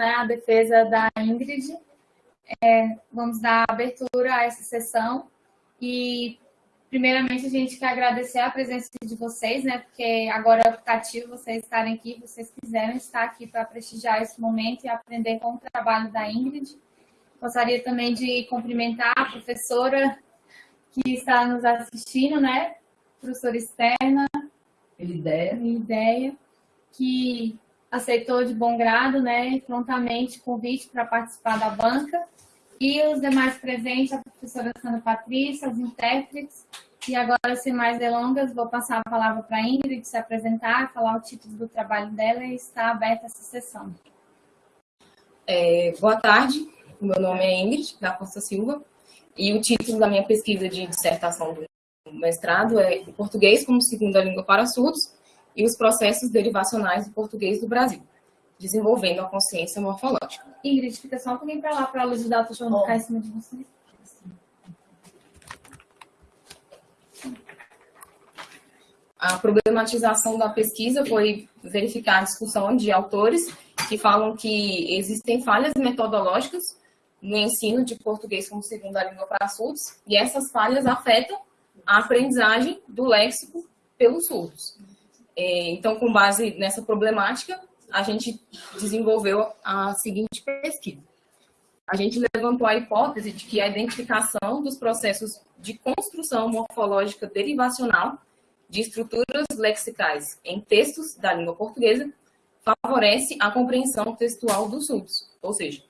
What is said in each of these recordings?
né, a defesa da Ingrid. É, vamos dar abertura a essa sessão e primeiramente a gente quer agradecer a presença de vocês, né? Porque agora é optativo vocês estarem aqui, vocês quiserem estar aqui para prestigiar esse momento e aprender com o trabalho da Ingrid. Gostaria também de cumprimentar a professora que está nos assistindo, né? Professora externa. Ideia. Ideia, que aceitou de bom grado, né, prontamente o convite para participar da banca. E os demais presentes, a professora Sandra Patrícia, os intérpretes. E agora, sem mais delongas, vou passar a palavra para a Ingrid se apresentar, falar o título do trabalho dela e está aberta essa sessão. É, boa tarde, meu nome é Ingrid, da Costa Silva, e o título da minha pesquisa de dissertação do mestrado é Português como Segunda Língua para Surdos e os processos derivacionais do português do Brasil desenvolvendo a consciência morfológica. Ingrid, fica só um pouquinho para lá para a luz de data show não ficar em cima de você. A problematização da pesquisa foi verificar a discussão de autores que falam que existem falhas metodológicas no ensino de português como segunda língua para surdos, e essas falhas afetam a aprendizagem do léxico pelos surdos. É, então, com base nessa problemática, a gente desenvolveu a seguinte pesquisa. A gente levantou a hipótese de que a identificação dos processos de construção morfológica derivacional de estruturas lexicais em textos da língua portuguesa favorece a compreensão textual dos surdos. Ou seja,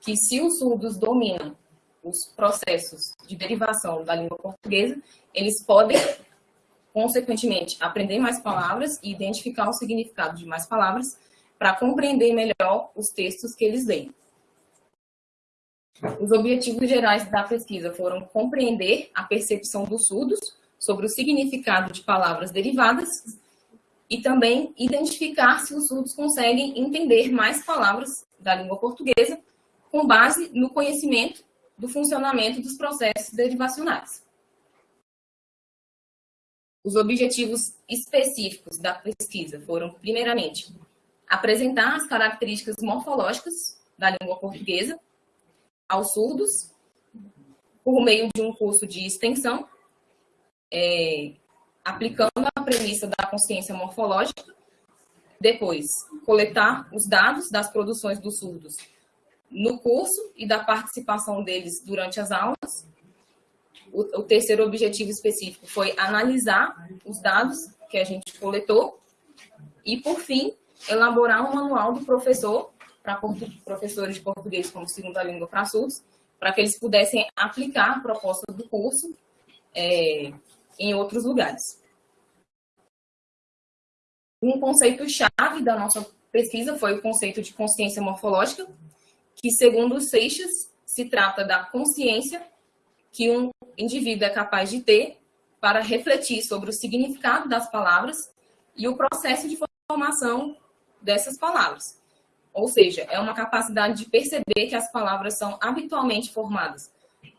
que se os surdos dominam os processos de derivação da língua portuguesa, eles podem, consequentemente, aprender mais palavras e identificar o significado de mais palavras para compreender melhor os textos que eles leem. Os objetivos gerais da pesquisa foram compreender a percepção dos surdos sobre o significado de palavras derivadas e também identificar se os surdos conseguem entender mais palavras da língua portuguesa com base no conhecimento do funcionamento dos processos derivacionais. Os objetivos específicos da pesquisa foram, primeiramente, apresentar as características morfológicas da língua portuguesa aos surdos por meio de um curso de extensão, é, aplicando a premissa da consciência morfológica, depois coletar os dados das produções dos surdos no curso e da participação deles durante as aulas. O, o terceiro objetivo específico foi analisar os dados que a gente coletou e, por fim, elaborar um manual do professor, para professores de português como segunda língua para surdos, para que eles pudessem aplicar a proposta do curso é, em outros lugares. Um conceito-chave da nossa pesquisa foi o conceito de consciência morfológica, que, segundo Seixas, se trata da consciência que um indivíduo é capaz de ter para refletir sobre o significado das palavras e o processo de formação dessas palavras. Ou seja, é uma capacidade de perceber que as palavras são habitualmente formadas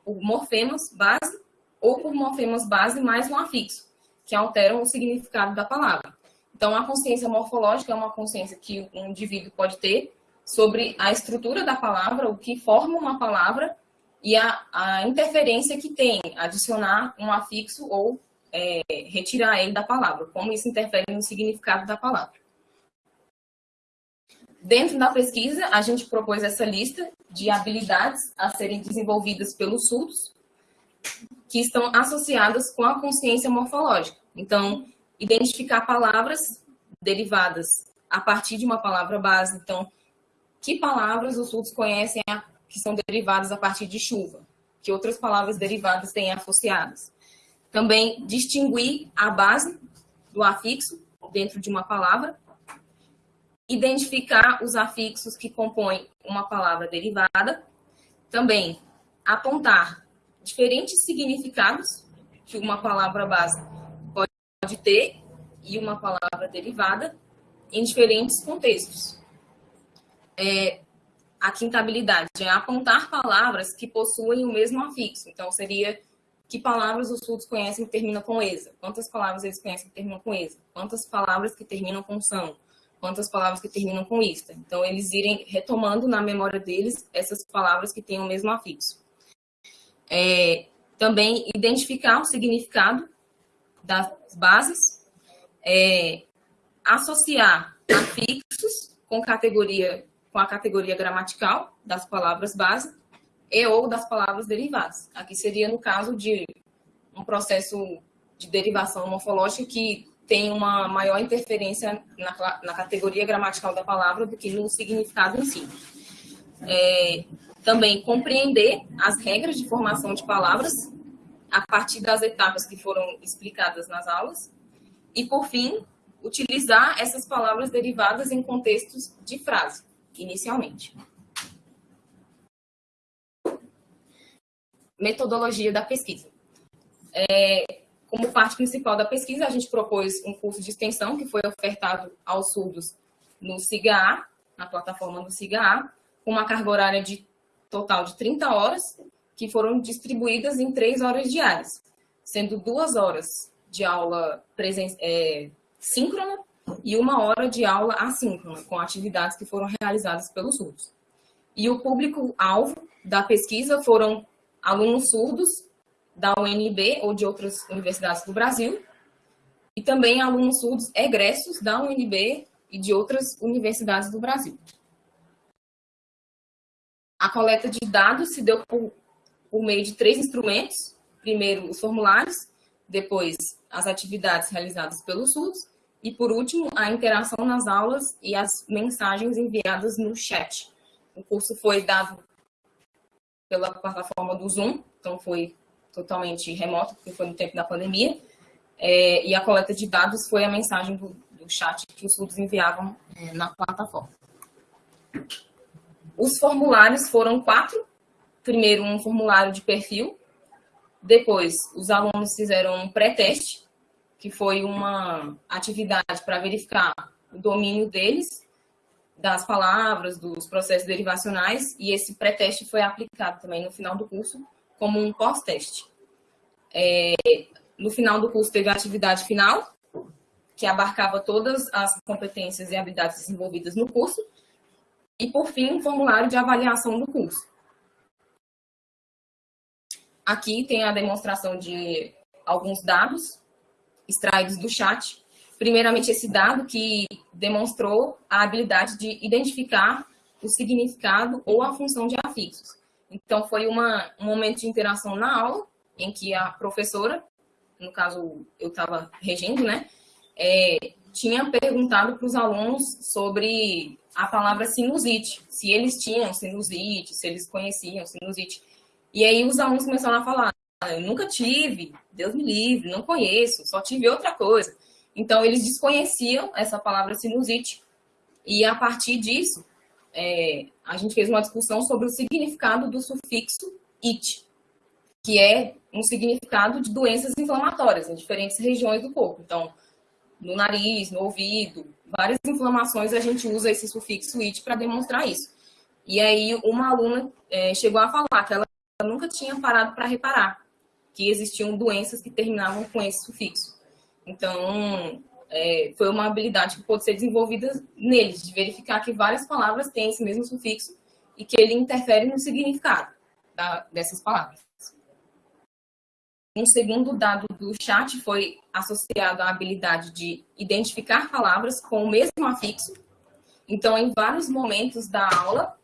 por morfemas base ou por morfemas base mais um afixo, que alteram o significado da palavra. Então, a consciência morfológica é uma consciência que um indivíduo pode ter sobre a estrutura da palavra, o que forma uma palavra e a, a interferência que tem adicionar um afixo ou é, retirar ele da palavra, como isso interfere no significado da palavra. Dentro da pesquisa, a gente propôs essa lista de habilidades a serem desenvolvidas pelos surdos, que estão associadas com a consciência morfológica. Então, identificar palavras derivadas a partir de uma palavra base. Então, que palavras os surdos conhecem que são derivadas a partir de chuva? Que outras palavras derivadas têm associadas? Também distinguir a base do afixo dentro de uma palavra identificar os afixos que compõem uma palavra derivada, também apontar diferentes significados que uma palavra base pode ter e uma palavra derivada em diferentes contextos. É, a quinta habilidade é apontar palavras que possuem o mesmo afixo. Então, seria que palavras os surdos conhecem que terminam com ESA? Quantas palavras eles conhecem que terminam com ESA? Quantas palavras que terminam com são? quanto as palavras que terminam com ista. Então, eles irem retomando na memória deles essas palavras que têm o mesmo afixo. É, também identificar o significado das bases, é, associar afixos com categoria com a categoria gramatical das palavras base e ou das palavras derivadas. Aqui seria no caso de um processo de derivação morfológica que tem uma maior interferência na, na categoria gramatical da palavra do que no significado em si. É, também compreender as regras de formação de palavras a partir das etapas que foram explicadas nas aulas. E, por fim, utilizar essas palavras derivadas em contextos de frase, inicialmente. Metodologia da pesquisa. É, como parte principal da pesquisa, a gente propôs um curso de extensão que foi ofertado aos surdos no SIGA, na plataforma do SIGA, com uma carga horária de total de 30 horas, que foram distribuídas em três horas diárias, sendo duas horas de aula é, síncrona e uma hora de aula assíncrona, com atividades que foram realizadas pelos surdos. E o público-alvo da pesquisa foram alunos surdos da UNB ou de outras universidades do Brasil, e também alunos surdos egressos da UNB e de outras universidades do Brasil. A coleta de dados se deu por, por meio de três instrumentos. Primeiro, os formulários, depois, as atividades realizadas pelos surdos, e, por último, a interação nas aulas e as mensagens enviadas no chat. O curso foi dado pela plataforma do Zoom, então foi totalmente remoto, porque foi no tempo da pandemia. É, e a coleta de dados foi a mensagem do, do chat que os surdos enviavam é, na plataforma. Os formulários foram quatro. Primeiro, um formulário de perfil. Depois, os alunos fizeram um pré-teste, que foi uma atividade para verificar o domínio deles, das palavras, dos processos derivacionais, e esse pré-teste foi aplicado também no final do curso como um pós-teste. É, no final do curso teve a atividade final, que abarcava todas as competências e habilidades desenvolvidas no curso, e, por fim, um formulário de avaliação do curso. Aqui tem a demonstração de alguns dados extraídos do chat. Primeiramente, esse dado que demonstrou a habilidade de identificar o significado ou a função de afixos. Então, foi uma, um momento de interação na aula, em que a professora, no caso eu estava regendo, né, é, tinha perguntado para os alunos sobre a palavra sinusite, se eles tinham sinusite, se eles conheciam sinusite. E aí os alunos começaram a falar, eu nunca tive, Deus me livre, não conheço, só tive outra coisa. Então, eles desconheciam essa palavra sinusite. E a partir disso, é, a gente fez uma discussão sobre o significado do sufixo it, que é um significado de doenças inflamatórias em diferentes regiões do corpo. Então, no nariz, no ouvido, várias inflamações a gente usa esse sufixo it para demonstrar isso. E aí, uma aluna é, chegou a falar que ela nunca tinha parado para reparar que existiam doenças que terminavam com esse sufixo. Então, é, foi uma habilidade que pôde ser desenvolvida neles, de verificar que várias palavras têm esse mesmo sufixo e que ele interfere no significado da, dessas palavras. Um segundo dado do chat foi associado à habilidade de identificar palavras com o mesmo afixo. Então, em vários momentos da aula,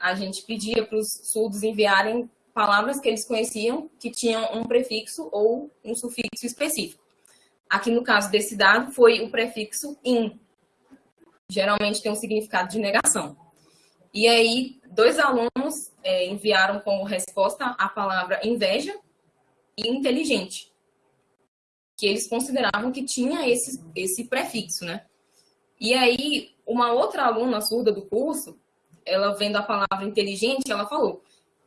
a gente pedia para os surdos enviarem palavras que eles conheciam que tinham um prefixo ou um sufixo específico. Aqui no caso desse dado foi o prefixo in. Geralmente tem um significado de negação. E aí, dois alunos é, enviaram como resposta a palavra inveja e inteligente, que eles consideravam que tinha esse, esse prefixo, né? E aí, uma outra aluna surda do curso, ela vendo a palavra inteligente, ela falou: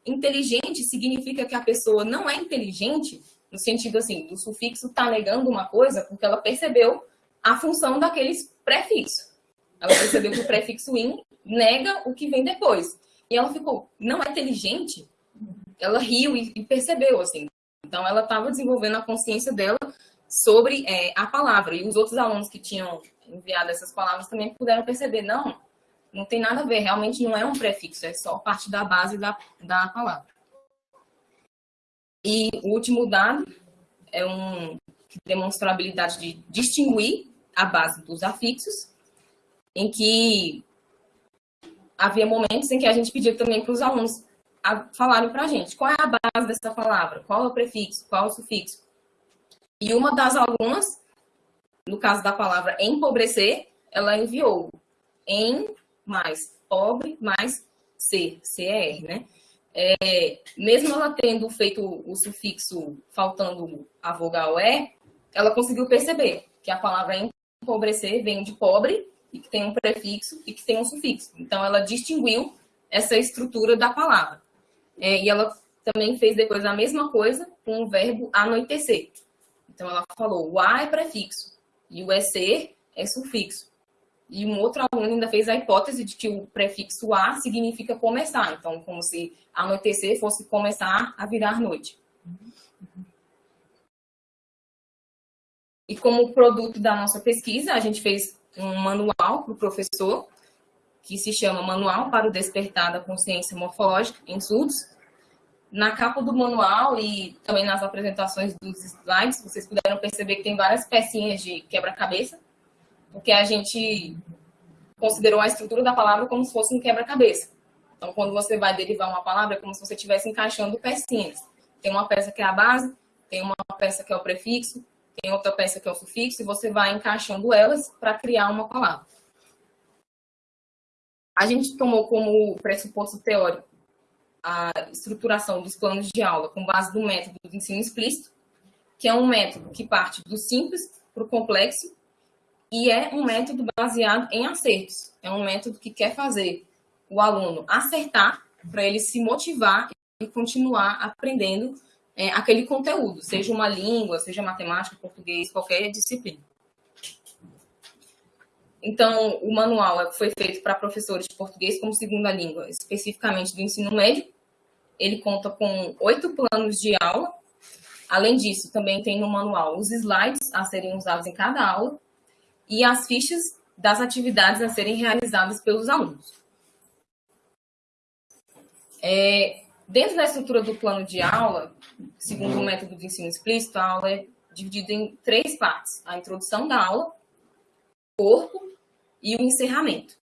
inteligente significa que a pessoa não é inteligente no sentido assim, do sufixo está negando uma coisa porque ela percebeu a função daqueles prefixos. Ela percebeu que o prefixo in nega o que vem depois. E ela ficou, não é inteligente? Ela riu e percebeu, assim. Então, ela estava desenvolvendo a consciência dela sobre é, a palavra. E os outros alunos que tinham enviado essas palavras também puderam perceber, não, não tem nada a ver, realmente não é um prefixo, é só parte da base da, da palavra. E o último dado é um que demonstra a habilidade de distinguir a base dos afixos, em que havia momentos em que a gente pedia também para os alunos falarem para a gente qual é a base dessa palavra, qual é o prefixo, qual é o sufixo. E uma das alunas, no caso da palavra empobrecer, ela enviou em mais pobre mais C, CER, né? É, mesmo ela tendo feito o sufixo faltando a vogal E, ela conseguiu perceber que a palavra empobrecer vem de pobre e que tem um prefixo e que tem um sufixo. Então, ela distinguiu essa estrutura da palavra. É, e ela também fez depois a mesma coisa com o verbo anoitecer. Então, ela falou, o A é prefixo e o EC é sufixo. E um outro aluno ainda fez a hipótese de que o prefixo A significa começar. Então, como se anoitecer fosse começar a virar noite. E como produto da nossa pesquisa, a gente fez um manual para o professor, que se chama Manual para o Despertar da Consciência Morfológica em Surdos. Na capa do manual e também nas apresentações dos slides, vocês puderam perceber que tem várias pecinhas de quebra-cabeça, porque a gente considerou a estrutura da palavra como se fosse um quebra-cabeça. Então, quando você vai derivar uma palavra, é como se você estivesse encaixando pecinhas. Tem uma peça que é a base, tem uma peça que é o prefixo, tem outra peça que é o sufixo, e você vai encaixando elas para criar uma palavra. A gente tomou como pressuposto teórico a estruturação dos planos de aula com base no método do ensino explícito, que é um método que parte do simples para o complexo e é um método baseado em acertos. É um método que quer fazer o aluno acertar para ele se motivar e continuar aprendendo é, aquele conteúdo, seja uma língua, seja matemática, português, qualquer disciplina. Então, o manual foi feito para professores de português como segunda língua, especificamente do ensino médio. Ele conta com oito planos de aula. Além disso, também tem no manual os slides a serem usados em cada aula e as fichas das atividades a serem realizadas pelos alunos. É, Dentro da estrutura do plano de aula, segundo o método de ensino explícito, a aula é dividida em três partes: a introdução da aula, corpo e o encerramento.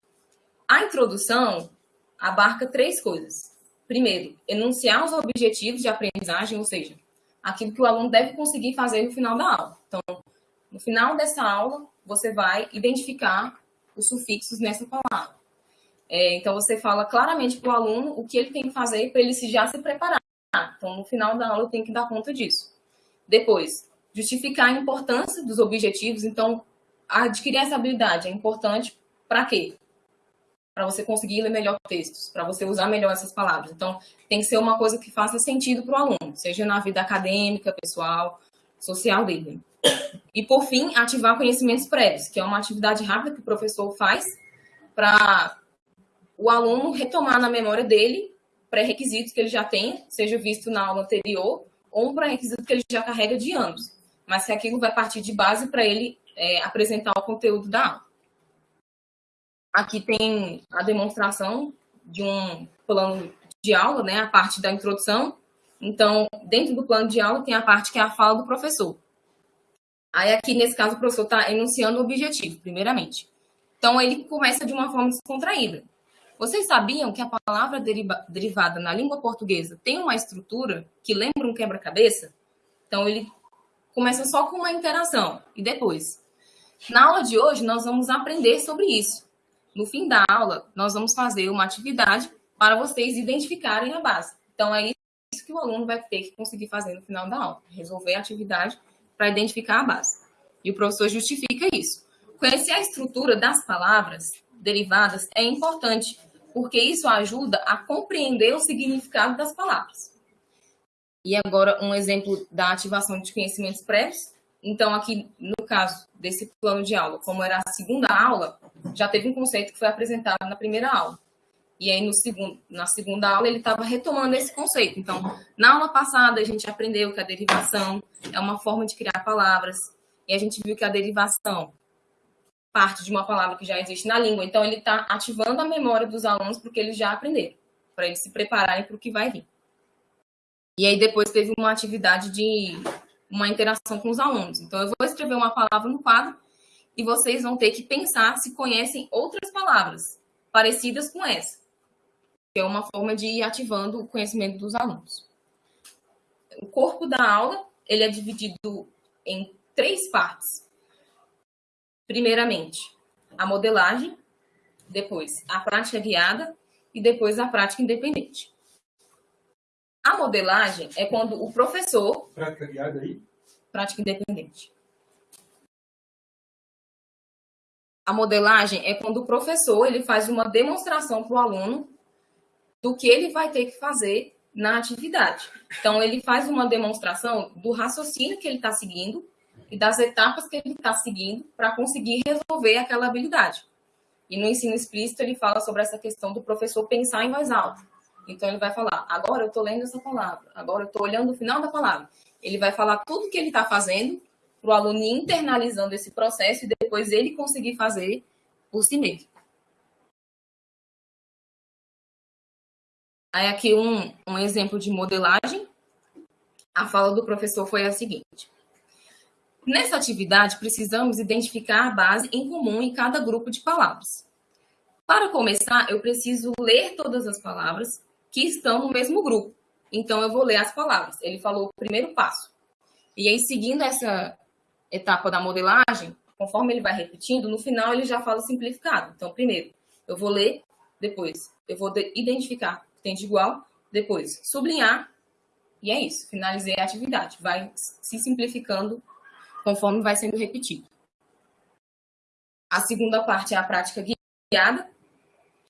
A introdução abarca três coisas. Primeiro, enunciar os objetivos de aprendizagem, ou seja, aquilo que o aluno deve conseguir fazer no final da aula. Então, no final dessa aula, você vai identificar os sufixos nessa palavra. É, então, você fala claramente para o aluno o que ele tem que fazer para ele se já se preparar. Então, no final da aula, tem que dar conta disso. Depois, justificar a importância dos objetivos. Então, adquirir essa habilidade é importante para quê? Para você conseguir ler melhor textos, para você usar melhor essas palavras. Então, tem que ser uma coisa que faça sentido para o aluno, seja na vida acadêmica, pessoal, social dele. E, por fim, ativar conhecimentos prévios, que é uma atividade rápida que o professor faz para o aluno retomar na memória dele pré-requisitos que ele já tem, seja visto na aula anterior, ou um pré-requisito que ele já carrega de anos, mas que aquilo vai partir de base para ele é, apresentar o conteúdo da aula. Aqui tem a demonstração de um plano de aula, né, a parte da introdução. Então, dentro do plano de aula tem a parte que é a fala do professor. Aí aqui, nesse caso, o professor está enunciando o objetivo, primeiramente. Então, ele começa de uma forma descontraída. Vocês sabiam que a palavra deriva, derivada na língua portuguesa tem uma estrutura que lembra um quebra-cabeça? Então, ele começa só com uma interação e depois. Na aula de hoje, nós vamos aprender sobre isso. No fim da aula, nós vamos fazer uma atividade para vocês identificarem a base. Então, é isso que o aluno vai ter que conseguir fazer no final da aula, resolver a atividade para identificar a base. E o professor justifica isso. Conhecer a estrutura das palavras derivadas é importante, porque isso ajuda a compreender o significado das palavras. E agora, um exemplo da ativação de conhecimentos prévios. Então, aqui, no caso desse plano de aula, como era a segunda aula, já teve um conceito que foi apresentado na primeira aula. E aí, no segundo, na segunda aula, ele estava retomando esse conceito. Então, na aula passada, a gente aprendeu que a derivação é uma forma de criar palavras. E a gente viu que a derivação parte de uma palavra que já existe na língua. Então, ele está ativando a memória dos alunos porque eles já aprenderam, para eles se prepararem para o que vai vir. E aí, depois, teve uma atividade de uma interação com os alunos. Então, eu vou escrever uma palavra no quadro e vocês vão ter que pensar se conhecem outras palavras parecidas com essa que é uma forma de ir ativando o conhecimento dos alunos. O corpo da aula ele é dividido em três partes. Primeiramente, a modelagem, depois a prática guiada e depois a prática independente. A modelagem é quando o professor. Prática guiada aí? Prática independente. A modelagem é quando o professor ele faz uma demonstração para o aluno do que ele vai ter que fazer na atividade. Então, ele faz uma demonstração do raciocínio que ele está seguindo e das etapas que ele está seguindo para conseguir resolver aquela habilidade. E no ensino explícito, ele fala sobre essa questão do professor pensar em voz alta. Então, ele vai falar: agora eu estou lendo essa palavra, agora eu estou olhando o final da palavra. Ele vai falar tudo o que ele está fazendo para o aluno internalizando esse processo e depois ele conseguir fazer por si mesmo. Aí aqui um, um exemplo de modelagem. A fala do professor foi a seguinte. Nessa atividade, precisamos identificar a base em comum em cada grupo de palavras. Para começar, eu preciso ler todas as palavras que estão no mesmo grupo. Então, eu vou ler as palavras. Ele falou o primeiro passo. E aí, seguindo essa etapa da modelagem, conforme ele vai repetindo, no final ele já fala simplificado. Então, primeiro, eu vou ler, depois eu vou identificar tem de igual, depois sublinhar, e é isso, finalizei a atividade. Vai se simplificando conforme vai sendo repetido. A segunda parte é a prática guiada,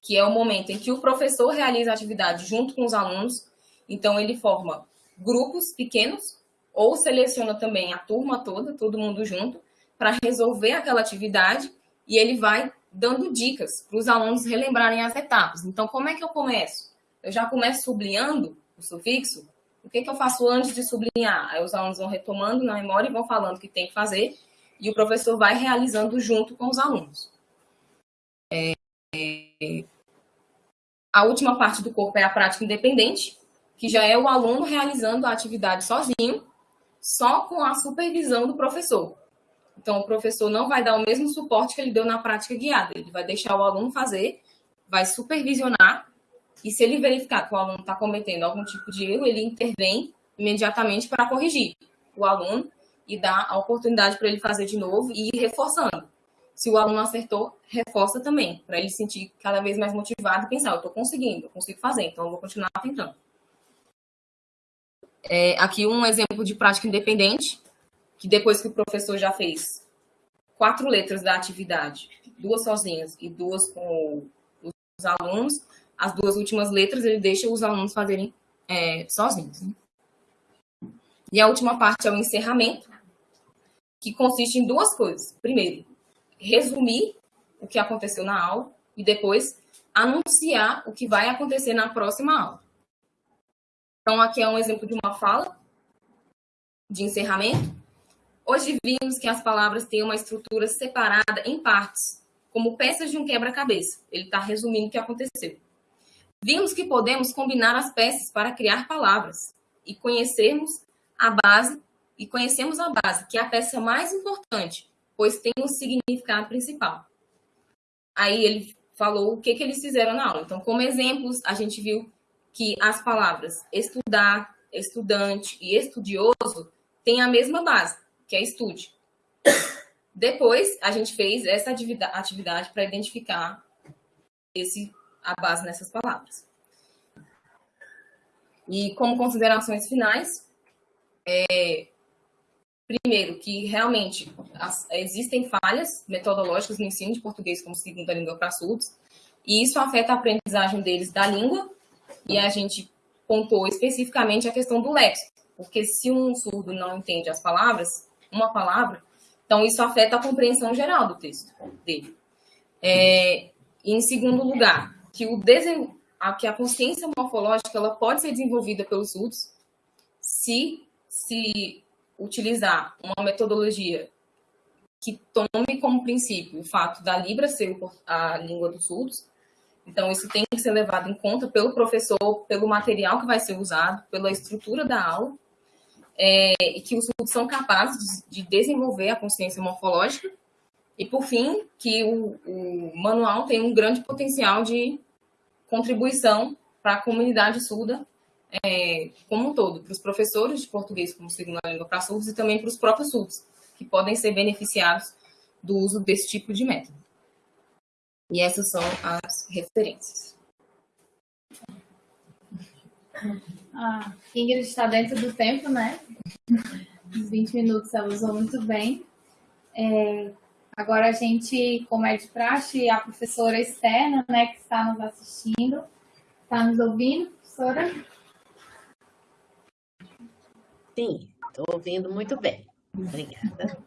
que é o momento em que o professor realiza a atividade junto com os alunos. Então, ele forma grupos pequenos ou seleciona também a turma toda, todo mundo junto, para resolver aquela atividade e ele vai dando dicas para os alunos relembrarem as etapas. Então, como é que eu começo? Eu já começo sublinhando o sufixo, o que, que eu faço antes de sublinhar? Aí os alunos vão retomando na memória e vão falando o que tem que fazer, e o professor vai realizando junto com os alunos. É, a última parte do corpo é a prática independente, que já é o aluno realizando a atividade sozinho, só com a supervisão do professor. Então, o professor não vai dar o mesmo suporte que ele deu na prática guiada, ele vai deixar o aluno fazer, vai supervisionar e se ele verificar que o aluno está cometendo algum tipo de erro, ele intervém imediatamente para corrigir o aluno e dar a oportunidade para ele fazer de novo e ir reforçando. Se o aluno acertou, reforça também, para ele se sentir cada vez mais motivado e pensar, eu estou conseguindo, eu consigo fazer, então eu vou continuar tentando. É, aqui um exemplo de prática independente, que depois que o professor já fez quatro letras da atividade, duas sozinhas e duas com os alunos, as duas últimas letras ele deixa os alunos fazerem é, sozinhos. Né? E a última parte é o encerramento, que consiste em duas coisas. Primeiro, resumir o que aconteceu na aula e depois anunciar o que vai acontecer na próxima aula. Então, aqui é um exemplo de uma fala de encerramento. Hoje vimos que as palavras têm uma estrutura separada em partes, como peças de um quebra-cabeça. Ele está resumindo o que aconteceu. Vimos que podemos combinar as peças para criar palavras e conhecermos a base e conhecemos a base, que é a peça mais importante, pois tem um significado principal. Aí ele falou o que, que eles fizeram na aula. Então, como exemplos, a gente viu que as palavras estudar, estudante e estudioso têm a mesma base, que é estude. Depois, a gente fez essa atividade para identificar esse a base nessas palavras. E como considerações finais, é, primeiro, que realmente as, existem falhas metodológicas no ensino de português como segunda língua para surdos, e isso afeta a aprendizagem deles da língua, e a gente pontou especificamente a questão do léxico, porque se um surdo não entende as palavras, uma palavra, então isso afeta a compreensão geral do texto dele. É, em segundo lugar, que o, desen, a, que a consciência morfológica ela pode ser desenvolvida pelos surdos se se utilizar uma metodologia que tome como princípio o fato da Libra ser a língua dos surdos. Então, isso tem que ser levado em conta pelo professor, pelo material que vai ser usado, pela estrutura da aula, é, e que os surdos são capazes de desenvolver a consciência morfológica. E, por fim, que o, o manual tem um grande potencial de contribuição para a comunidade surda é, como um todo, para os professores de português como segunda língua para surdos e também para os próprios surdos, que podem ser beneficiados do uso desse tipo de método. E essas são as referências. Ah, Ingrid está dentro do tempo, né? Os 20 minutos ela usou muito bem. É, agora a gente, como é de praxe, a professora externa, né, que está nos assistindo, está nos ouvindo, professora? Sim, estou ouvindo muito bem. Obrigada.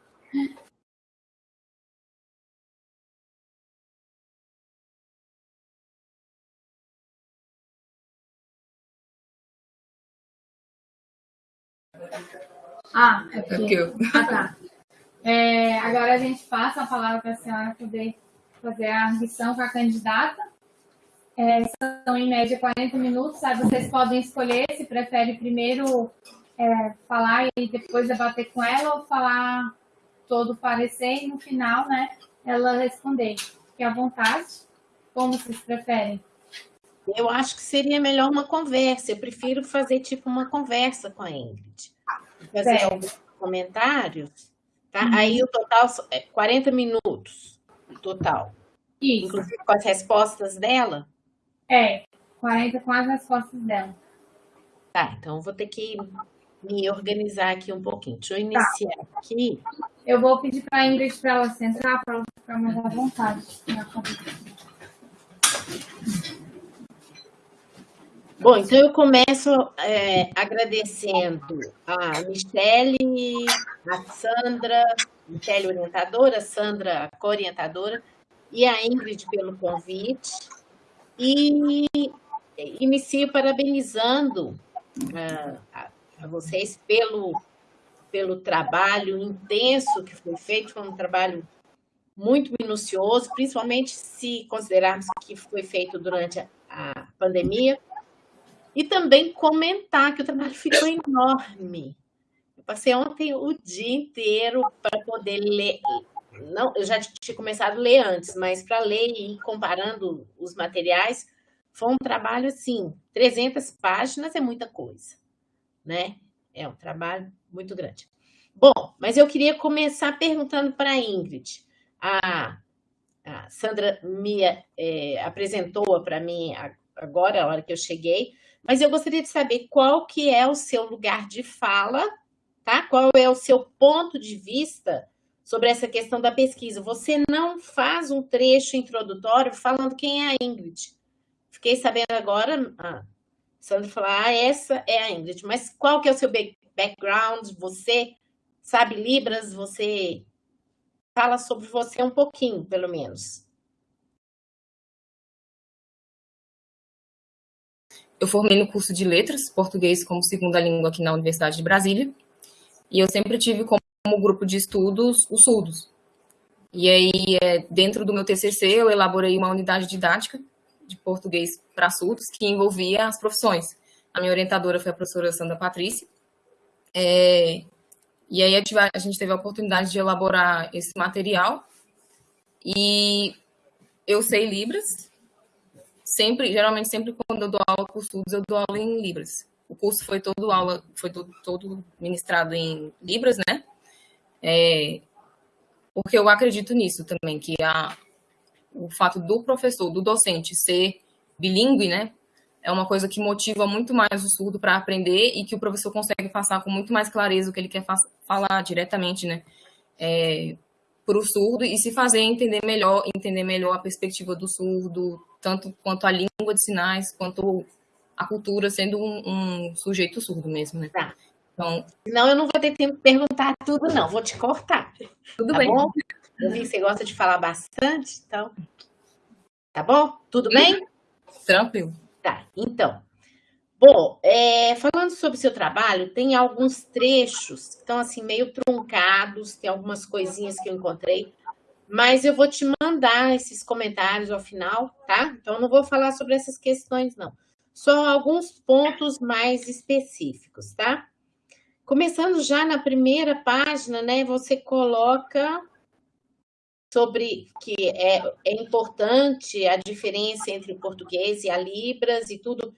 Ah, é porque... É ah, tá. É, agora a gente passa a palavra para a senhora poder fazer a audição com a candidata. É, são em média 40 minutos, aí vocês podem escolher se prefere primeiro é, falar e depois debater com ela ou falar todo o parecer e no final, né, ela responder. Fique à vontade, como vocês preferem. Eu acho que seria melhor uma conversa. Eu prefiro fazer tipo uma conversa com a Ingrid. Fazer certo. alguns comentários. Tá? Uhum. Aí o total é 40 minutos. Total. Isso. Inclusive com as respostas dela? É, 40 com as respostas dela. Tá, então vou ter que me organizar aqui um pouquinho. Deixa eu iniciar tá. aqui. Eu vou pedir para a Ingrid para ela sentar, para ela ficar mais à vontade. Bom, então eu começo é, agradecendo a Michele, a Sandra, Michele orientadora, Sandra co-orientadora, e a Ingrid pelo convite. E inicio parabenizando uh, a a vocês pelo, pelo trabalho intenso que foi feito, foi um trabalho muito minucioso, principalmente se considerarmos que foi feito durante a pandemia, e também comentar que o trabalho ficou enorme. Eu passei ontem o dia inteiro para poder ler, não, eu já tinha começado a ler antes, mas para ler e ir comparando os materiais, foi um trabalho assim, 300 páginas é muita coisa né? É um trabalho muito grande. Bom, mas eu queria começar perguntando para a Ingrid. A, Sandra me é, apresentou para mim agora, a hora que eu cheguei, mas eu gostaria de saber qual que é o seu lugar de fala, tá? Qual é o seu ponto de vista sobre essa questão da pesquisa. Você não faz um trecho introdutório falando quem é a Ingrid. Fiquei sabendo agora, ah, Sandra falou, ah, essa é a Ingrid, mas qual que é o seu background? Você sabe Libras? Você fala sobre você um pouquinho, pelo menos. Eu formei no curso de Letras, Português como segunda língua aqui na Universidade de Brasília, e eu sempre tive como grupo de estudos os surdos. E aí, é, dentro do meu TCC, eu elaborei uma unidade didática de português para surdos que envolvia as profissões. A minha orientadora foi a professora Sandra Patrícia. É, e aí a gente teve a oportunidade de elaborar esse material. E eu sei Libras. Sempre, geralmente, sempre quando eu dou aula os surdos, eu dou aula em Libras. O curso foi todo aula, foi todo, todo ministrado em Libras, né? É, porque eu acredito nisso também, que a, o fato do professor, do docente ser bilíngue, né, é uma coisa que motiva muito mais o surdo para aprender e que o professor consegue passar com muito mais clareza o que ele quer falar diretamente, né, é, para o surdo e se fazer entender melhor, entender melhor a perspectiva do surdo, tanto quanto a língua de sinais, quanto a cultura, sendo um, um sujeito surdo mesmo, né. Tá. Então, não, eu não vou ter tempo de perguntar tudo, não. Vou te cortar. Tudo tá bem. Bom? Eu vi que você gosta de falar bastante, então. Tá bom? Tudo bem? Tranquilo. Tá, então. Bom, é, falando sobre o seu trabalho, tem alguns trechos que estão assim meio truncados, tem algumas coisinhas que eu encontrei, mas eu vou te mandar esses comentários ao final, tá? Então, não vou falar sobre essas questões, não. Só alguns pontos mais específicos, tá? Começando já na primeira página, né? Você coloca sobre que é, é importante a diferença entre o português e a Libras e tudo.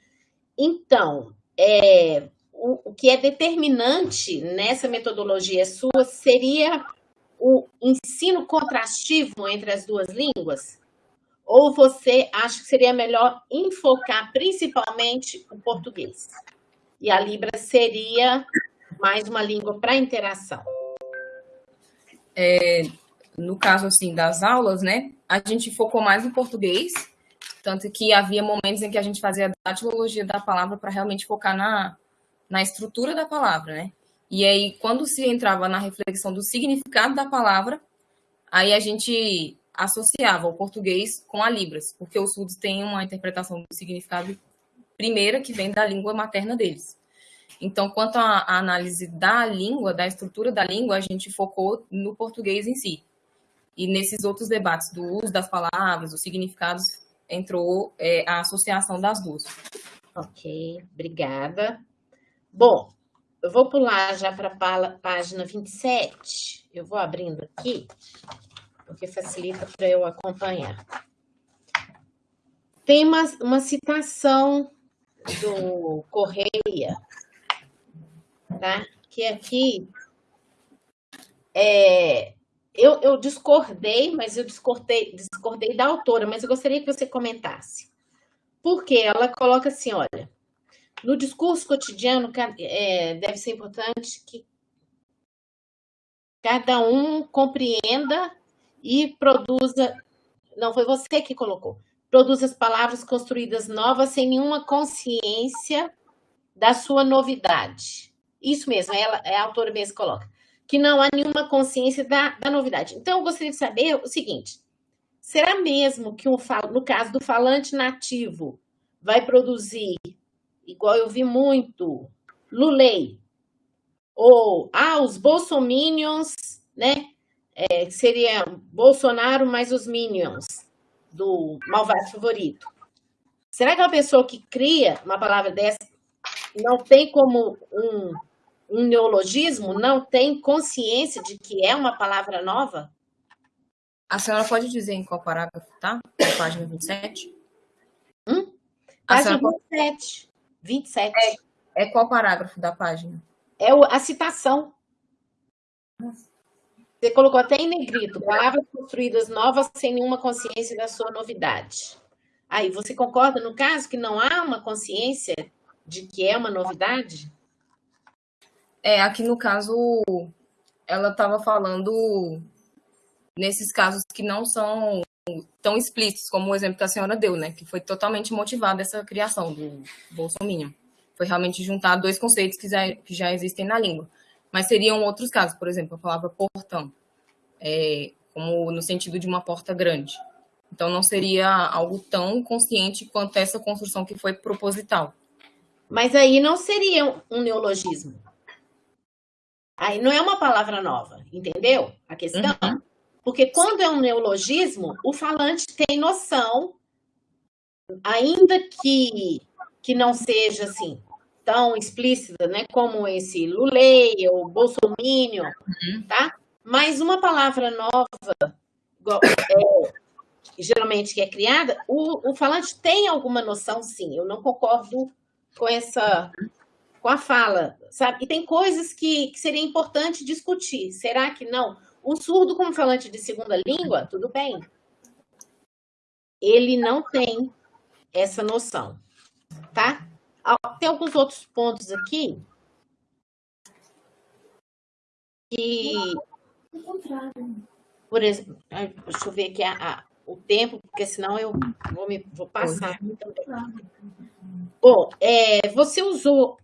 Então, é, o, o que é determinante nessa metodologia sua seria o ensino contrastivo entre as duas línguas? Ou você acha que seria melhor enfocar principalmente o português? E a Libra seria mais uma língua para interação? É, no caso assim das aulas, né, a gente focou mais no português, tanto que havia momentos em que a gente fazia a datilologia da palavra para realmente focar na, na estrutura da palavra, né? E aí, quando se entrava na reflexão do significado da palavra, aí a gente associava o português com a Libras, porque os surdos têm uma interpretação do significado primeira que vem da língua materna deles. Então, quanto à análise da língua, da estrutura da língua, a gente focou no português em si. E nesses outros debates do uso das palavras, dos significados, entrou é, a associação das duas. Ok, obrigada. Bom, eu vou pular já para a página 27. Eu vou abrindo aqui, porque facilita para eu acompanhar. Tem uma, uma citação do Correia, tá? que aqui é, eu, eu discordei, mas eu discordei, discordei da autora, mas eu gostaria que você comentasse. Porque ela coloca assim, olha, no discurso cotidiano, é, deve ser importante que cada um compreenda e produza. Não, foi você que colocou. Produza as palavras construídas novas sem nenhuma consciência da sua novidade. Isso mesmo, ela, é a autora mesmo coloca. Que não há nenhuma consciência da, da novidade. Então, eu gostaria de saber o seguinte: será mesmo que, um, no caso do falante nativo, vai produzir igual eu vi muito, Lulei, ou, ah, os bolsominions, né, é, seria Bolsonaro mais os minions do malvado favorito. Será que uma pessoa que cria uma palavra dessa não tem como um, um neologismo, não tem consciência de que é uma palavra nova? A senhora pode dizer em qual parágrafo, tá? Na página 27? Hum? Página senhora... 27. 27. É, é qual parágrafo da página? É o, a citação. Você colocou até em negrito, palavras construídas novas sem nenhuma consciência da sua novidade. Aí, você concorda, no caso, que não há uma consciência de que é uma novidade? É, aqui no caso, ela estava falando nesses casos que não são tão explícitos como o exemplo que a senhora deu, né? Que foi totalmente motivada essa criação do Bolsonaro. Foi realmente juntar dois conceitos que já, que já existem na língua. Mas seriam outros casos, por exemplo, a palavra portão, é, como no sentido de uma porta grande. Então não seria algo tão consciente quanto essa construção que foi proposital. Mas aí não seria um neologismo. Aí não é uma palavra nova, entendeu? A questão. Uhum. Porque quando é um neologismo, o falante tem noção, ainda que, que não seja assim tão explícita, né, como esse lulei ou bolsomínio, uhum. tá? Mas uma palavra nova, é, geralmente que é criada, o, o falante tem alguma noção, sim. Eu não concordo com essa com a fala, sabe? E tem coisas que, que seria importante discutir. Será que não? O surdo, como falante de segunda língua, tudo bem. Ele não tem essa noção, tá? Tem alguns outros pontos aqui que, por exemplo, deixa eu ver aqui a, a, o tempo, porque senão eu vou, me, vou passar. Bom, é, você usou.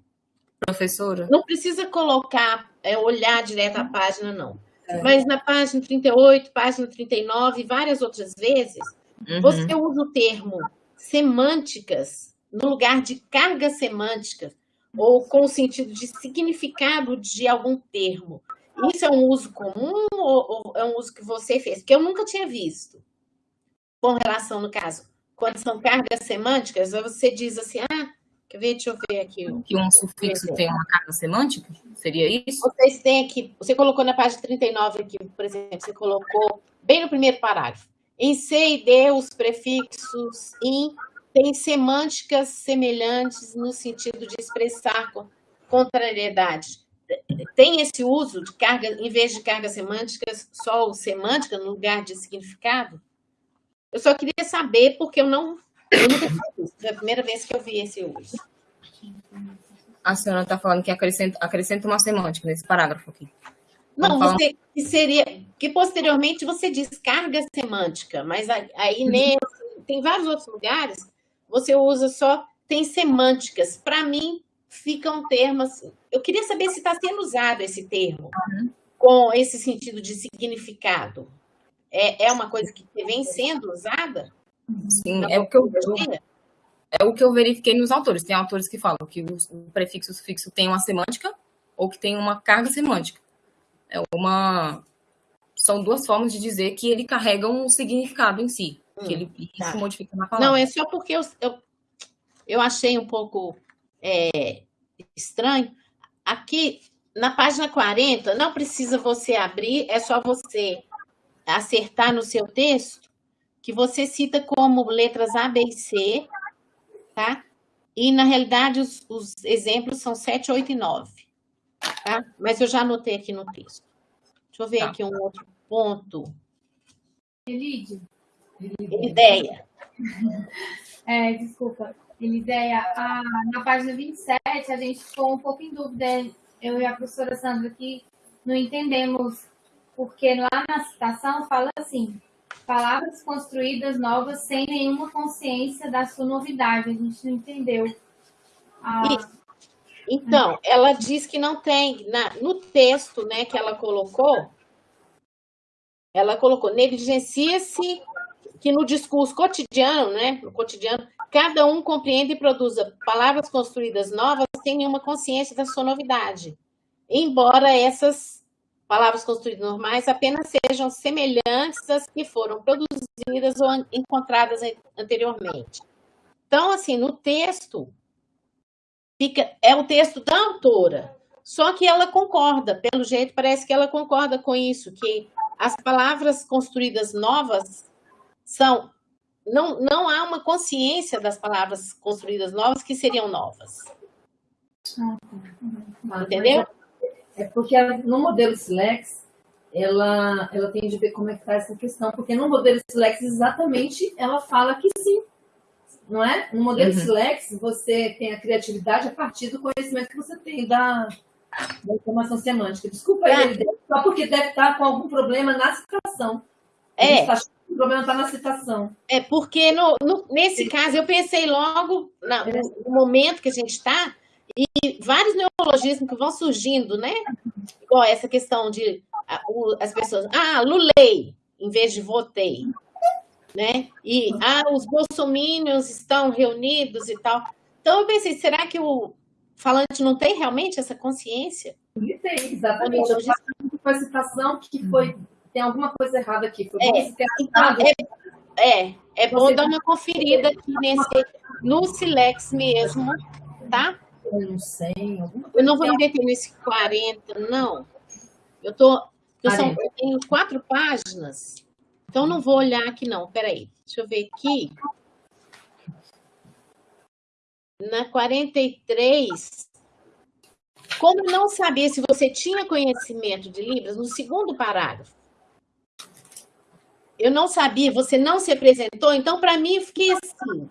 Professora? Não precisa colocar, é, olhar direto a página, não. É. Mas na página 38, página 39 e várias outras vezes, uhum. você usa o termo semânticas no lugar de carga semântica ou com o sentido de significado de algum termo. Isso é um uso comum ou é um uso que você fez? Que eu nunca tinha visto. Com relação, no caso, quando são cargas semânticas, você diz assim, ah, quer ver, deixa eu ver aqui. Que um sufixo tem uma carga semântica? Seria isso? Vocês têm aqui, você colocou na página 39 aqui, por exemplo, você colocou bem no primeiro parágrafo. Em C e D, os prefixos in têm semânticas semelhantes no sentido de expressar contrariedade tem esse uso de carga, em vez de cargas semânticas, só semântica no lugar de significado? Eu só queria saber, porque eu não. Foi a primeira vez que eu vi esse uso. A senhora está falando que acrescenta, acrescenta uma semântica nesse parágrafo aqui. Não, você que seria. Que posteriormente você diz carga semântica, mas aí uhum. nesse, tem vários outros lugares, você usa só. Tem semânticas. Para mim, ficam termos. Eu queria saber se está sendo usado esse termo uhum. com esse sentido de significado. É, é uma coisa que vem sendo usada? Sim, é o que eu é o que eu verifiquei nos autores. Tem autores que falam que o prefixo e o sufixo tem uma semântica ou que tem uma carga semântica. É uma são duas formas de dizer que ele carrega um significado em si, hum, que ele tá. isso modifica na palavra. Não, é só porque eu, eu, eu achei um pouco é, estranho. Aqui, na página 40, não precisa você abrir, é só você acertar no seu texto, que você cita como letras A, B e C, tá? E, na realidade, os, os exemplos são 7, 8 e 9, tá? Mas eu já anotei aqui no texto. Deixa eu ver tá. aqui um outro ponto. Elide. Ideia. É, desculpa. Elideia, a, na página 27, a gente ficou um pouco em dúvida, eu e a professora Sandra, que não entendemos, porque lá na citação fala assim, palavras construídas novas sem nenhuma consciência da sua novidade. A gente não entendeu. Então, ela diz que não tem, na, no texto né, que ela colocou, ela colocou, negligencia-se que no discurso cotidiano, né, no cotidiano, cada um compreende e produza palavras construídas novas sem nenhuma consciência da sua novidade. Embora essas palavras construídas normais apenas sejam semelhantes às que foram produzidas ou encontradas anteriormente. Então, assim, no texto, fica, é o texto da autora, só que ela concorda, pelo jeito, parece que ela concorda com isso, que as palavras construídas novas são não, não há uma consciência das palavras construídas novas que seriam novas. Entendeu? É, é porque no modelo Silex, ela, ela tem de ver como é que está essa questão, porque no modelo Silex, exatamente, ela fala que sim, não é? No modelo uhum. Silex, você tem a criatividade a partir do conhecimento que você tem da, da informação semântica. Desculpa, é. ele, só porque deve estar com algum problema na citação. É. Está o problema está na citação. É porque no, no, nesse caso eu pensei logo na, no momento que a gente está e vários neologismos que vão surgindo, né? Igual essa questão de as pessoas, ah, lulei, em vez de votei, né? E ah, os bolsomínios estão reunidos e tal. Então eu pensei, será que o falante não tem realmente essa consciência? Ele tem, exatamente. Eu foi a citação que foi tem alguma coisa errada aqui. Foi é, então, é, é, é bom dar uma conferida aqui nesse, no Silex mesmo, tá? Eu não sei. Eu não vou me meter nesse 40, não. Eu, tô, eu, são, eu tenho quatro páginas, então não vou olhar aqui, não. Peraí, deixa eu ver aqui. Na 43, como não sabia se você tinha conhecimento de Libras, no segundo parágrafo, eu não sabia, você não se apresentou, então para mim fiquei assim.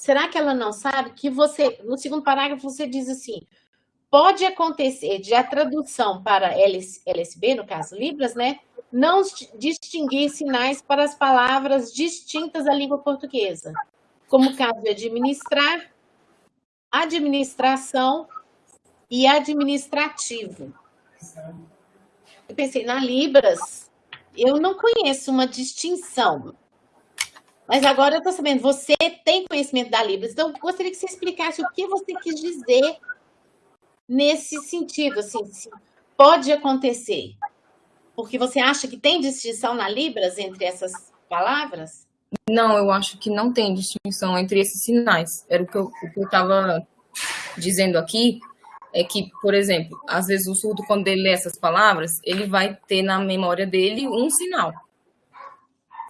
Será que ela não sabe que você, no segundo parágrafo, você diz assim: pode acontecer de a tradução para LSB, no caso Libras, né, não distinguir sinais para as palavras distintas da língua portuguesa, como o caso de administrar, administração e administrativo. Eu pensei, na Libras, eu não conheço uma distinção. Mas agora eu estou sabendo, você tem conhecimento da Libras, então gostaria que você explicasse o que você quis dizer nesse sentido, assim, pode acontecer. Porque você acha que tem distinção na Libras entre essas palavras? Não, eu acho que não tem distinção entre esses sinais. Era o que eu estava dizendo aqui, é que, por exemplo, às vezes o surdo, quando ele lê essas palavras, ele vai ter na memória dele um sinal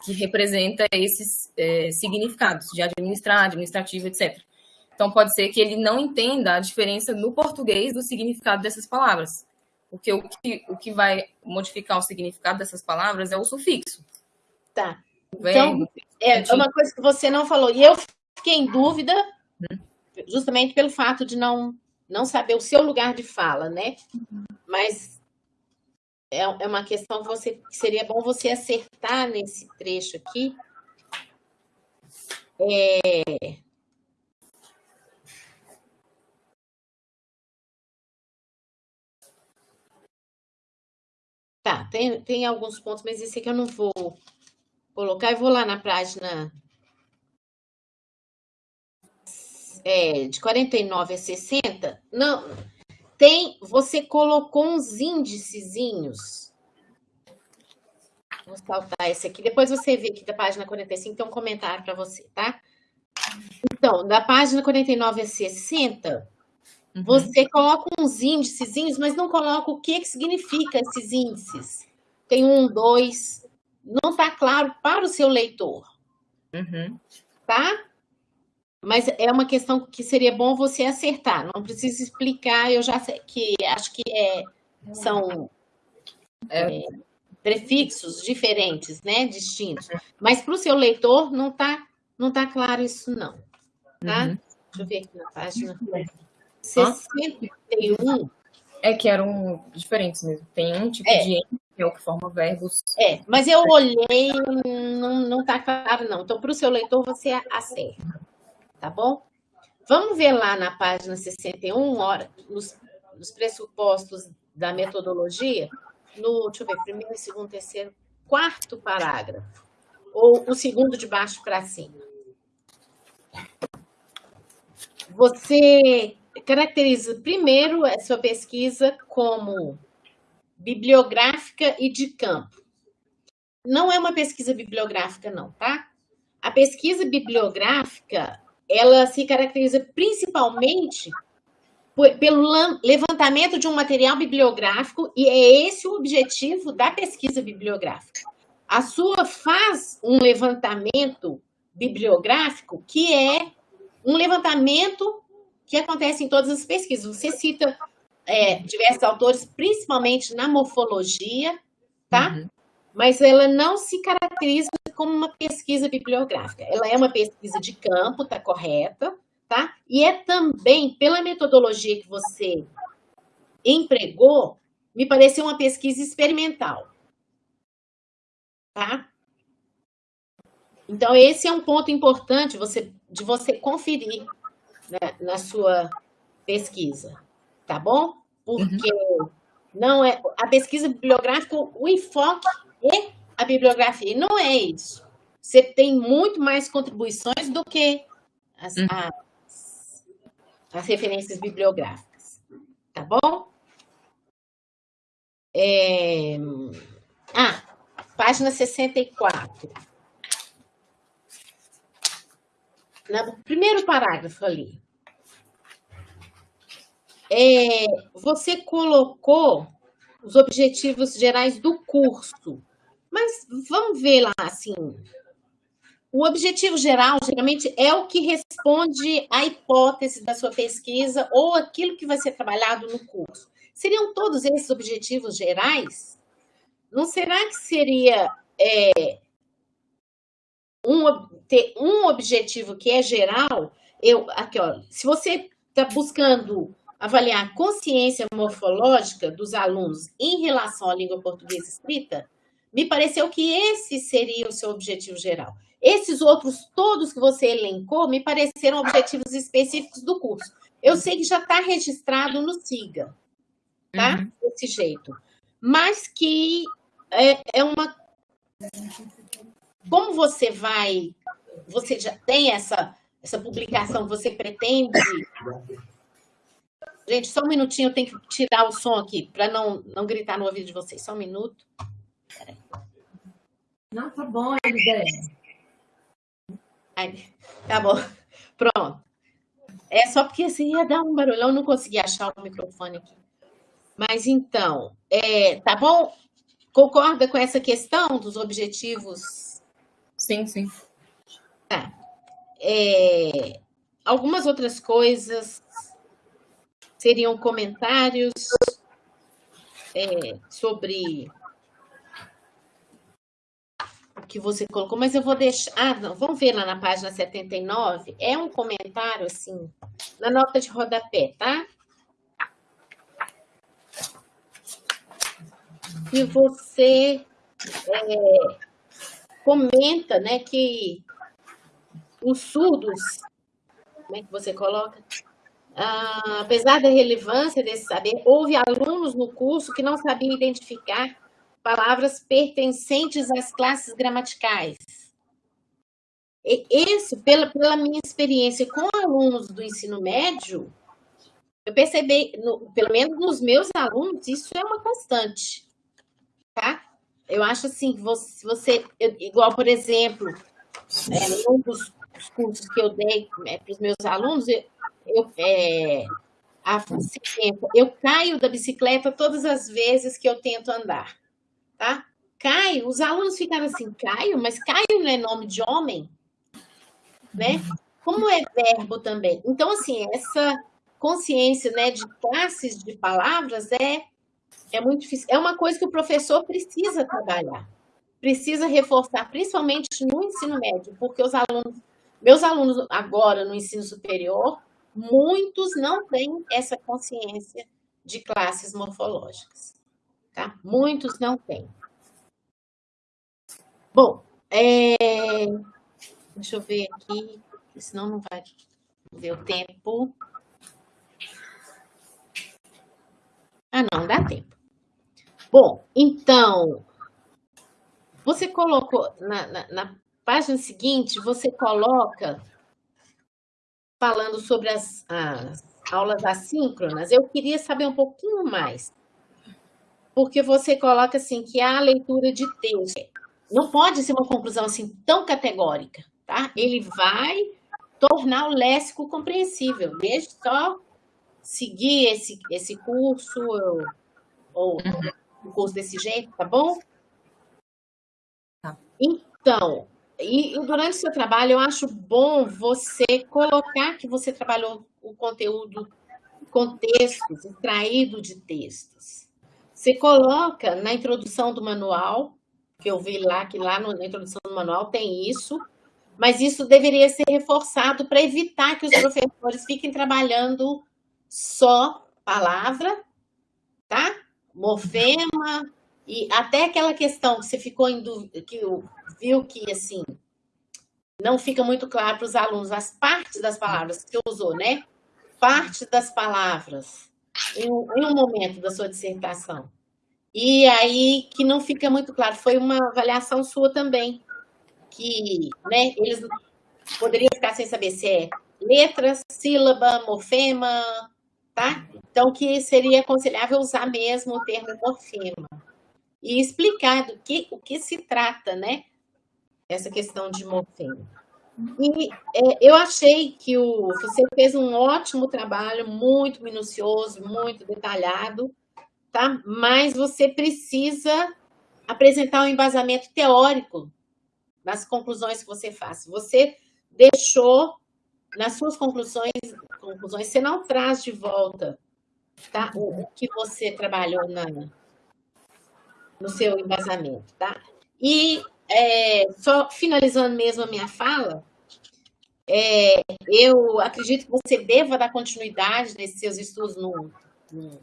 que representa esses é, significados de administrar, administrativo, etc. Então, pode ser que ele não entenda a diferença no português do significado dessas palavras. Porque o que, o que vai modificar o significado dessas palavras é o sufixo. Tá. Então, é uma coisa que você não falou. E eu fiquei em dúvida, hum. justamente pelo fato de não, não saber o seu lugar de fala, né? Mas é, é uma questão que, você, que seria bom você acertar nesse trecho aqui. É... Tá, tem, tem alguns pontos, mas esse aqui eu não vou colocar. Eu vou lá na página é, de 49 a 60. Não, tem, você colocou uns índicezinhos. Vou saltar esse aqui. Depois você vê aqui da página 45, tem um comentário para você, tá? Então, da página 49 a 60, uhum. você coloca uns índicezinhos, mas não coloca o que, que significa esses índices. Tem um, dois. Não está claro para o seu leitor. Uhum. Tá? Mas é uma questão que seria bom você acertar. Não precisa explicar, eu já sei que acho que é, são é, prefixos diferentes, né? Distintos. Mas para o seu leitor não está não tá claro isso, não. Tá? Uhum. Deixa eu ver aqui na página. 61. É que eram diferentes mesmo. Tem um tipo é. de que é o que forma verbos. É, mas eu olhei, não está claro, não. Então, para o seu leitor, você acerta tá bom? Vamos ver lá na página 61, hora, nos, nos pressupostos da metodologia, no, deixa eu ver, primeiro, segundo, terceiro, quarto parágrafo, ou o segundo de baixo para cima. Você caracteriza primeiro a sua pesquisa como bibliográfica e de campo. Não é uma pesquisa bibliográfica, não, tá? A pesquisa bibliográfica ela se caracteriza principalmente pelo levantamento de um material bibliográfico e é esse o objetivo da pesquisa bibliográfica. A sua faz um levantamento bibliográfico que é um levantamento que acontece em todas as pesquisas. Você cita é, diversos autores, principalmente na morfologia, tá? Uhum. Mas ela não se caracteriza como uma pesquisa bibliográfica. Ela é uma pesquisa de campo, está correta, tá? E é também, pela metodologia que você empregou, me pareceu uma pesquisa experimental. Tá? Então, esse é um ponto importante você, de você conferir né, na sua pesquisa, tá bom? Porque uhum. não é a pesquisa bibliográfica, o enfoque é a bibliografia. E não é isso. Você tem muito mais contribuições do que as, uhum. as, as referências bibliográficas. Tá bom? É... Ah, página 64. No primeiro parágrafo ali. É, você colocou os objetivos gerais do curso. Mas vamos ver lá, assim. O objetivo geral, geralmente, é o que responde à hipótese da sua pesquisa ou aquilo que vai ser trabalhado no curso. Seriam todos esses objetivos gerais? Não será que seria é, um, ter um objetivo que é geral? Eu, aqui, ó, se você está buscando avaliar a consciência morfológica dos alunos em relação à língua portuguesa escrita, me pareceu que esse seria o seu objetivo geral. Esses outros todos que você elencou me pareceram objetivos específicos do curso. Eu sei que já está registrado no SIGA, tá? Uhum. Desse jeito. Mas que é, é uma. Como você vai você já tem essa, essa publicação, você pretende... Gente, só um minutinho, eu tenho que tirar o som aqui, para não, não gritar no ouvido de vocês. Só um minuto. Não, tá bom, ideia. Tá bom. Pronto. É só porque assim ia dar um barulhão, não consegui achar o microfone aqui. Mas então, é, tá bom? Concorda com essa questão dos objetivos? Sim, sim. Tá. É, algumas outras coisas seriam comentários é, sobre que você colocou, mas eu vou deixar. Ah, não, vamos ver lá na página 79. É um comentário, assim, na nota de rodapé, tá? E você é, comenta né, que os surdos, como é que você coloca? Ah, apesar da relevância desse saber, houve alunos no curso que não sabiam identificar palavras pertencentes às classes gramaticais. E esse, pela, pela minha experiência com alunos do ensino médio, eu percebi, no, pelo menos nos meus alunos, isso é uma constante, tá? Eu acho assim, você, você igual, por exemplo, é, um dos cursos que eu dei é, para os meus alunos, eu, eu é, eu caio da bicicleta todas as vezes que eu tento andar tá? Caio, os alunos ficaram assim, Caio, mas Caio não é nome de homem, né? Como é verbo também. Então, assim, essa consciência né, de classes de palavras é, é muito difícil. É uma coisa que o professor precisa trabalhar, precisa reforçar, principalmente no ensino médio, porque os alunos, meus alunos agora no ensino superior, muitos não têm essa consciência de classes morfológicas tá? Muitos não têm. Bom, é... deixa eu ver aqui, senão não vai o tempo. Ah, não, dá tempo. Bom, então, você colocou na, na, na página seguinte, você coloca falando sobre as, as aulas assíncronas. Eu queria saber um pouquinho mais porque você coloca assim que a leitura de texto não pode ser uma conclusão assim tão categórica, tá? Ele vai tornar o léxico compreensível. Deixe só seguir esse, esse curso ou, ou um curso desse jeito, tá bom? Tá. Então, e, e durante o seu trabalho, eu acho bom você colocar que você trabalhou o conteúdo, contextos, extraído de textos. Você coloca na introdução do manual, que eu vi lá, que lá na introdução do manual tem isso, mas isso deveria ser reforçado para evitar que os professores fiquem trabalhando só palavra, tá? Morfema, e até aquela questão que você ficou em dúvida, que viu que assim não fica muito claro para os alunos as partes das palavras que você usou, né? Partes das palavras em um, momento da sua dissertação. E aí que não fica muito claro, foi uma avaliação sua também, que né, eles poderiam ficar sem saber se é letra, sílaba, morfema, tá? Então, que seria aconselhável usar mesmo o termo morfema. E explicar do que, o que se trata, né? Essa questão de morfema. E é, eu achei que o, você fez um ótimo trabalho, muito minucioso, muito detalhado, tá? Mas você precisa apresentar um embasamento teórico nas conclusões que você faz. Você deixou nas suas conclusões, conclusões você não traz de volta tá? o, que você trabalhou na, no seu embasamento. Tá? E é, só finalizando mesmo a minha fala, é, eu acredito que você deva dar continuidade nesses seus estudos no, no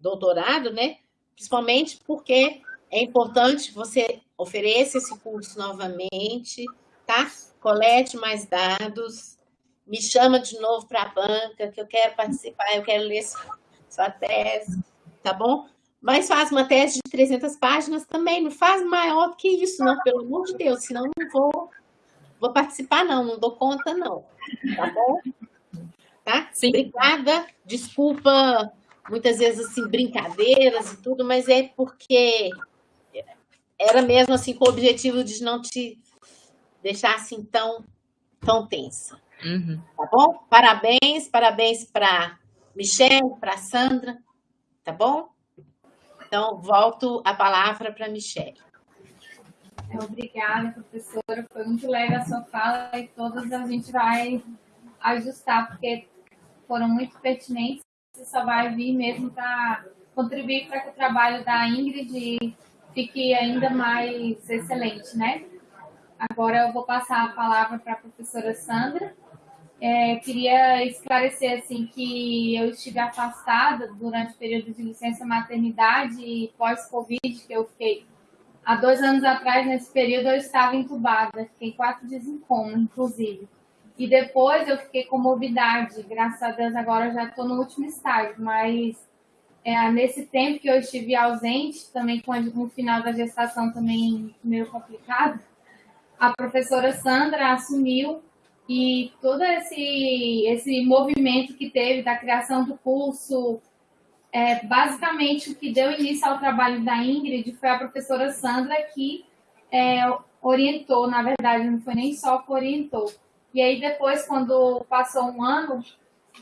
doutorado, né? Principalmente porque é importante você ofereça esse curso novamente, tá? Colete mais dados, me chama de novo para a banca, que eu quero participar, eu quero ler sua tese, tá bom? Mas faz uma tese de 300 páginas também, não faz maior do que isso, não, pelo amor de Deus, senão não vou vou participar não, não dou conta não, tá bom? Tá? Sim. Obrigada, desculpa muitas vezes assim brincadeiras e tudo, mas é porque era mesmo assim com o objetivo de não te deixar assim tão tão tensa. Uhum. Tá bom? Parabéns, parabéns para Michelle, para Sandra, tá bom? Então, volto a palavra para Michelle. Obrigada, professora. Foi muito leve a sua fala e todas a gente vai ajustar, porque foram muito pertinentes e só vai vir mesmo para contribuir para que o trabalho da Ingrid fique ainda mais excelente, né? Agora eu vou passar a palavra para a professora Sandra. É, queria esclarecer assim que eu estive afastada durante o período de licença maternidade e pós-Covid, que eu fiquei há dois anos atrás, nesse período, eu estava entubada, fiquei quatro dias em coma, inclusive. E depois eu fiquei com morbidade, graças a Deus agora já estou no último estágio, mas é, nesse tempo que eu estive ausente, também com o final da gestação também meio complicado, a professora Sandra assumiu e todo esse, esse movimento que teve da criação do curso, é, basicamente o que deu início ao trabalho da Ingrid foi a professora Sandra que é, orientou, na verdade, não foi nem só que orientou. E aí depois, quando passou um ano,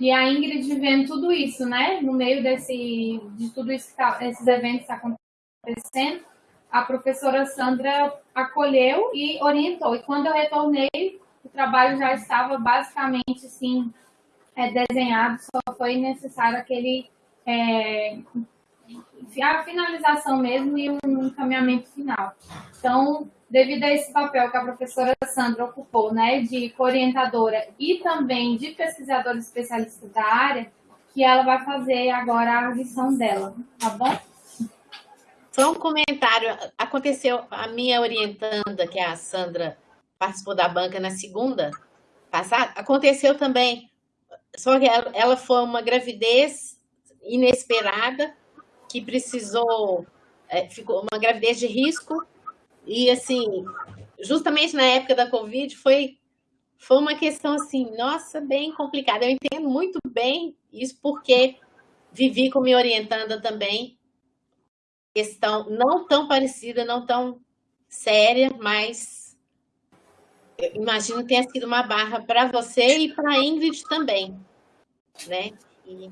e a Ingrid vendo tudo isso, né, no meio desse, de tudo isso que tá, esses eventos tá acontecendo, a professora Sandra acolheu e orientou. E quando eu retornei, o trabalho já estava basicamente assim, é, desenhado, só foi necessário aquele é, a finalização mesmo e um encaminhamento final. Então, devido a esse papel que a professora Sandra ocupou, né, de orientadora e também de pesquisadora especialista da área, que ela vai fazer agora a lição dela, tá bom? Só um comentário. Aconteceu, a minha orientanda, que é a Sandra, participou da banca na segunda passada, aconteceu também. Só que ela, ela foi uma gravidez inesperada, que precisou, é, ficou uma gravidez de risco, e assim, justamente na época da Covid, foi, foi uma questão assim, nossa, bem complicada. Eu entendo muito bem isso, porque vivi com minha orientanda também, questão não tão parecida, não tão séria, mas eu imagino que tenha sido uma barra para você e para a Ingrid também, né? E,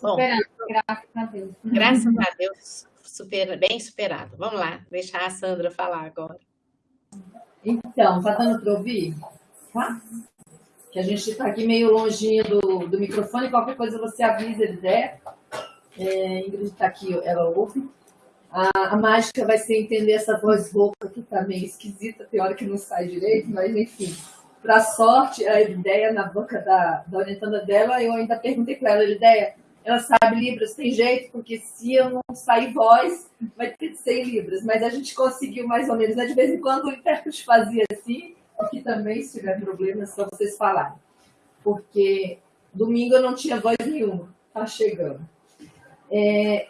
bom, graças a Deus. Graças a Deus, super, bem superado. Vamos lá, deixar a Sandra falar agora. Então, tá dando para ouvir? Tá? Que a gente está aqui meio longinho do, do microfone, qualquer coisa você avisa, ele der. É, Ingrid está aqui, ela ouve. A, a, mágica vai ser entender essa voz rouca que está meio esquisita, tem hora que não sai direito, mas enfim. Para sorte, a ideia na boca da, da orientanda dela, eu ainda perguntei para ela, ideia, ela sabe Libras, tem jeito, porque se eu não sair voz, vai ter que ser em Libras. Mas a gente conseguiu mais ou menos. Né? De vez em quando o intérprete fazia assim, aqui também, se tiver problemas, só vocês falarem. Porque domingo eu não tinha voz nenhuma. Tá chegando. É,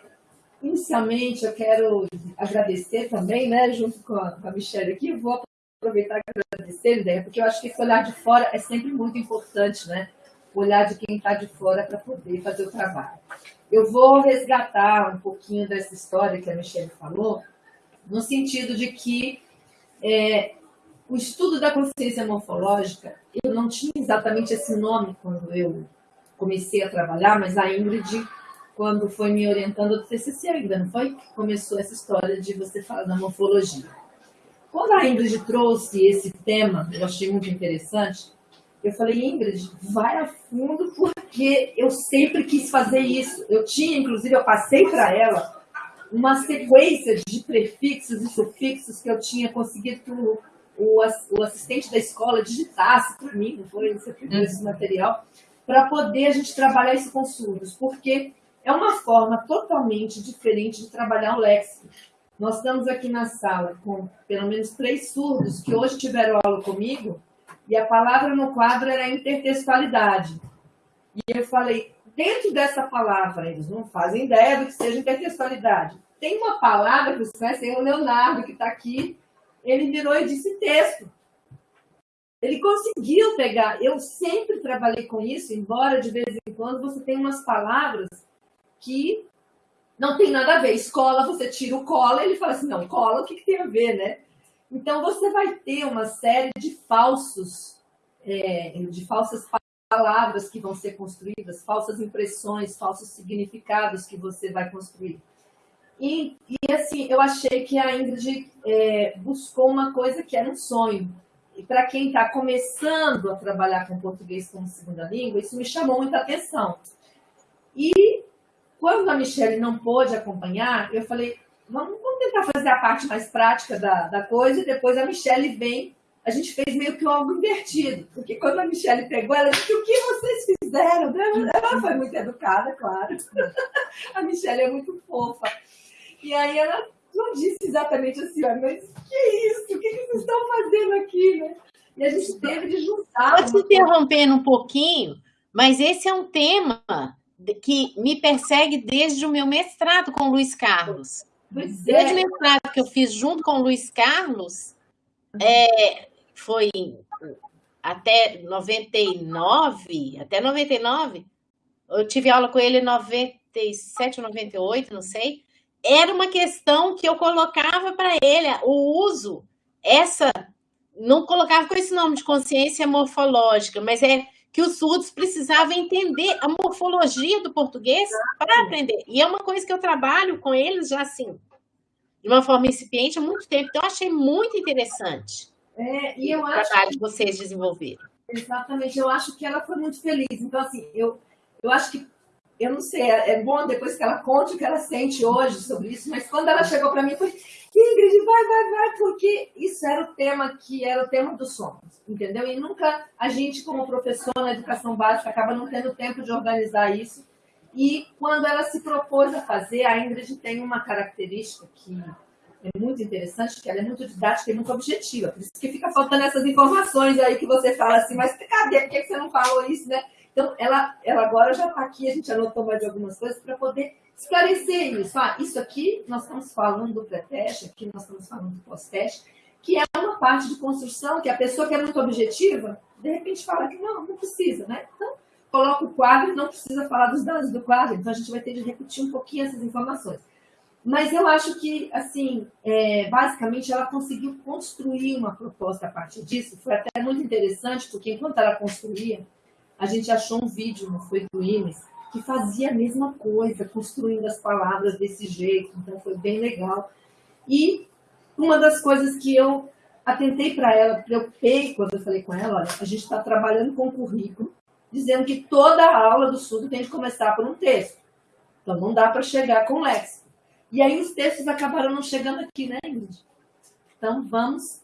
inicialmente, eu quero agradecer também, né, junto com a, com a Michelle aqui, vou aproveitar e agradecer, ideia, porque eu acho que esse olhar de fora é sempre muito importante, né? O olhar de quem está de fora para poder fazer o trabalho. Eu vou resgatar um pouquinho dessa história que a Michelle falou, no sentido de que é, o estudo da consciência morfológica, eu não tinha exatamente esse nome quando eu comecei a trabalhar, mas a Ingrid quando foi me orientando do TCC ainda, não foi? Que começou essa história de você falar da morfologia. Quando a Ingrid trouxe esse tema, eu achei muito interessante, eu falei, Ingrid, vai a fundo porque eu sempre quis fazer isso. Eu tinha, inclusive, eu passei para ela uma sequência de prefixos e sufixos que eu tinha conseguido que o, o, assistente da escola digitasse para mim, não foi? Você pegou esse material, para poder a gente trabalhar isso com surdos, porque é uma forma totalmente diferente de trabalhar o léxico. Nós estamos aqui na sala com pelo menos três surdos que hoje tiveram aula comigo e a palavra no quadro era intertextualidade. E eu falei, dentro dessa palavra, eles não fazem ideia do que seja intertextualidade. Tem uma palavra que vocês conhecem, o Leonardo, que está aqui, ele virou e disse texto. Ele conseguiu pegar. Eu sempre trabalhei com isso, embora de vez em quando você tenha umas palavras que não tem nada a ver. Escola, você tira o cola, ele fala assim, não, cola, o que, que tem a ver, né? Então você vai ter uma série de falsos, é, de falsas palavras que vão ser construídas, falsas impressões, falsos significados que você vai construir. E, e assim, eu achei que a Ingrid é, buscou uma coisa que era um sonho. E para quem está começando a trabalhar com português como segunda língua, isso me chamou muita atenção. Quando a Michelle não pôde acompanhar, eu falei, vamos, vamos tentar fazer a parte mais prática da, da coisa, e depois a Michelle vem. A gente fez meio que algo invertido, porque quando a Michelle pegou, ela disse, o que vocês fizeram? Ela foi muito educada, claro. A Michelle é muito fofa. E aí ela não disse exatamente assim, mas que isso? O que, vocês estão fazendo aqui, né? E a gente teve de juntar. Pode se interrompendo um pouquinho, mas esse é um tema que me persegue desde o meu mestrado com o Luiz Carlos. Pois é. Desde o mestrado que eu fiz junto com o Luiz Carlos, é, foi até 99, até 99, eu tive aula com ele em 97 ou 98, não sei. Era uma questão que eu colocava para ele, o uso, essa, não colocava com esse nome de consciência morfológica, mas é que os surdos precisavam entender a morfologia do português para aprender. E é uma coisa que eu trabalho com eles já assim, de uma forma incipiente há muito tempo. Então, eu achei muito interessante é, e eu o acho trabalho que vocês desenvolveram. Exatamente, eu acho que ela foi muito feliz. Então, assim, eu, eu acho que, eu não sei, é, é bom depois que ela conte o que ela sente hoje sobre isso, mas quando ela chegou para mim, foi Ingrid, vai, vai, vai, porque isso era o tema que era o tema dos sonhos, entendeu? E nunca a gente, como professor na educação básica, acaba não tendo tempo de organizar isso. E quando ela se propôs a fazer, a Ingrid tem uma característica que é muito interessante, que ela é muito didática e muito objetiva. Por isso que fica faltando essas informações aí que você fala assim, mas cadê? Por que você não falou isso, né? Então, ela, ela agora já está aqui, a gente anotou mais algumas coisas para poder esclarecer isso. Ah, isso aqui nós estamos falando do pré-teste, aqui nós estamos falando do pós-teste, que é uma parte de construção que a pessoa que é muito objetiva, de repente fala que não, não precisa, né? Então, coloca o quadro e não precisa falar dos dados do quadro, então a gente vai ter de repetir um pouquinho essas informações. Mas eu acho que, assim, é, basicamente ela conseguiu construir uma proposta a partir disso. Foi até muito interessante, porque enquanto ela construía, a gente achou um vídeo, não foi do Imes, que fazia a mesma coisa, construindo as palavras desse jeito, então foi bem legal. E uma das coisas que eu atentei para ela, preocupei quando eu falei com ela, a gente está trabalhando com currículo, dizendo que toda aula do surdo tem que começar por um texto. Então não dá para chegar com léxico. E aí os textos acabaram não chegando aqui, né, Ingrid? Então vamos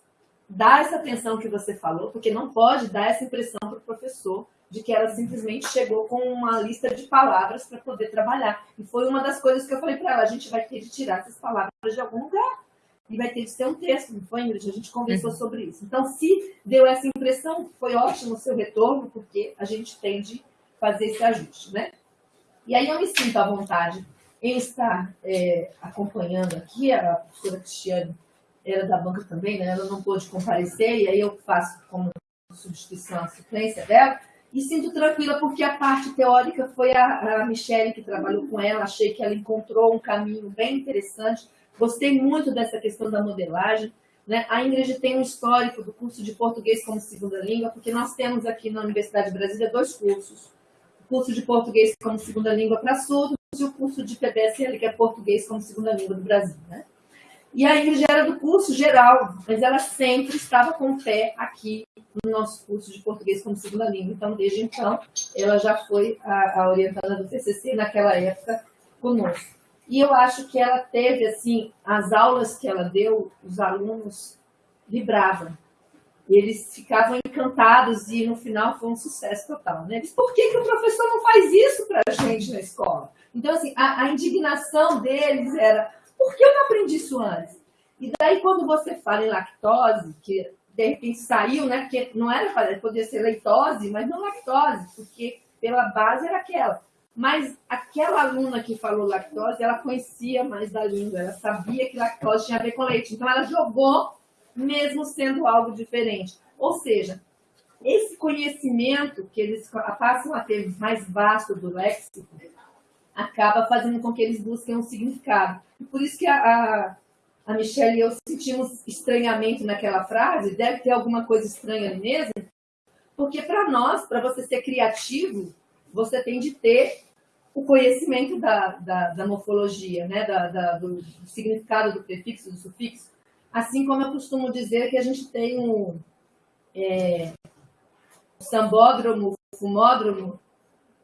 dar essa atenção que você falou, porque não pode dar essa impressão para o professor de que ela simplesmente chegou com uma lista de palavras para poder trabalhar. E foi uma das coisas que eu falei para ela: a gente vai ter de tirar essas palavras de algum lugar. E vai ter de ser um texto, não foi, Ingrid? A gente conversou uhum. sobre isso. Então, se deu essa impressão, foi ótimo o seu retorno, porque a gente tem de fazer esse ajuste, né? E aí eu me sinto à vontade em estar é, acompanhando aqui, a professora Cristiane era da banca também, né? Ela não pôde comparecer, e aí eu faço como substituição a suplência dela. E sinto tranquila porque a parte teórica foi a, a Michelle que trabalhou com ela. Achei que ela encontrou um caminho bem interessante. Gostei muito dessa questão da modelagem. Né? A Ingrid tem um histórico do curso de português como segunda língua, porque nós temos aqui na Universidade de Brasília dois cursos. O curso de português como segunda língua para surdos e o curso de PBSL, que é português como segunda língua do Brasil. Né? E a Ingrid era do curso geral, mas ela sempre estava com o pé aqui no nosso curso de português como segunda língua. Então, desde então, ela já foi a, a do TCC naquela época conosco. E eu acho que ela teve, assim, as aulas que ela deu, os alunos vibravam. Eles ficavam encantados e no final foi um sucesso total. Né? Eles, por que, que o professor não faz isso para a gente na escola? Então, assim, a, a indignação deles era, por que eu não aprendi isso antes? E daí, quando você fala em lactose, que de repente saiu, né? Porque não era fazer, podia ser leitose, mas não lactose, porque pela base era aquela. Mas aquela aluna que falou lactose, ela conhecia mais da língua, ela sabia que lactose tinha a ver com leite. Então ela jogou, mesmo sendo algo diferente. Ou seja, esse conhecimento que eles passam a ter mais vasto do léxico acaba fazendo com que eles busquem um significado. Por isso que a, a, a Michelle e eu sentimos estranhamento naquela frase, deve ter alguma coisa estranha mesmo, porque para nós, para você ser criativo, você tem de ter o conhecimento da, da, da morfologia, né? Da, da, do significado do prefixo, do sufixo. Assim como eu costumo dizer que a gente tem um é, sambódromo, fumódromo,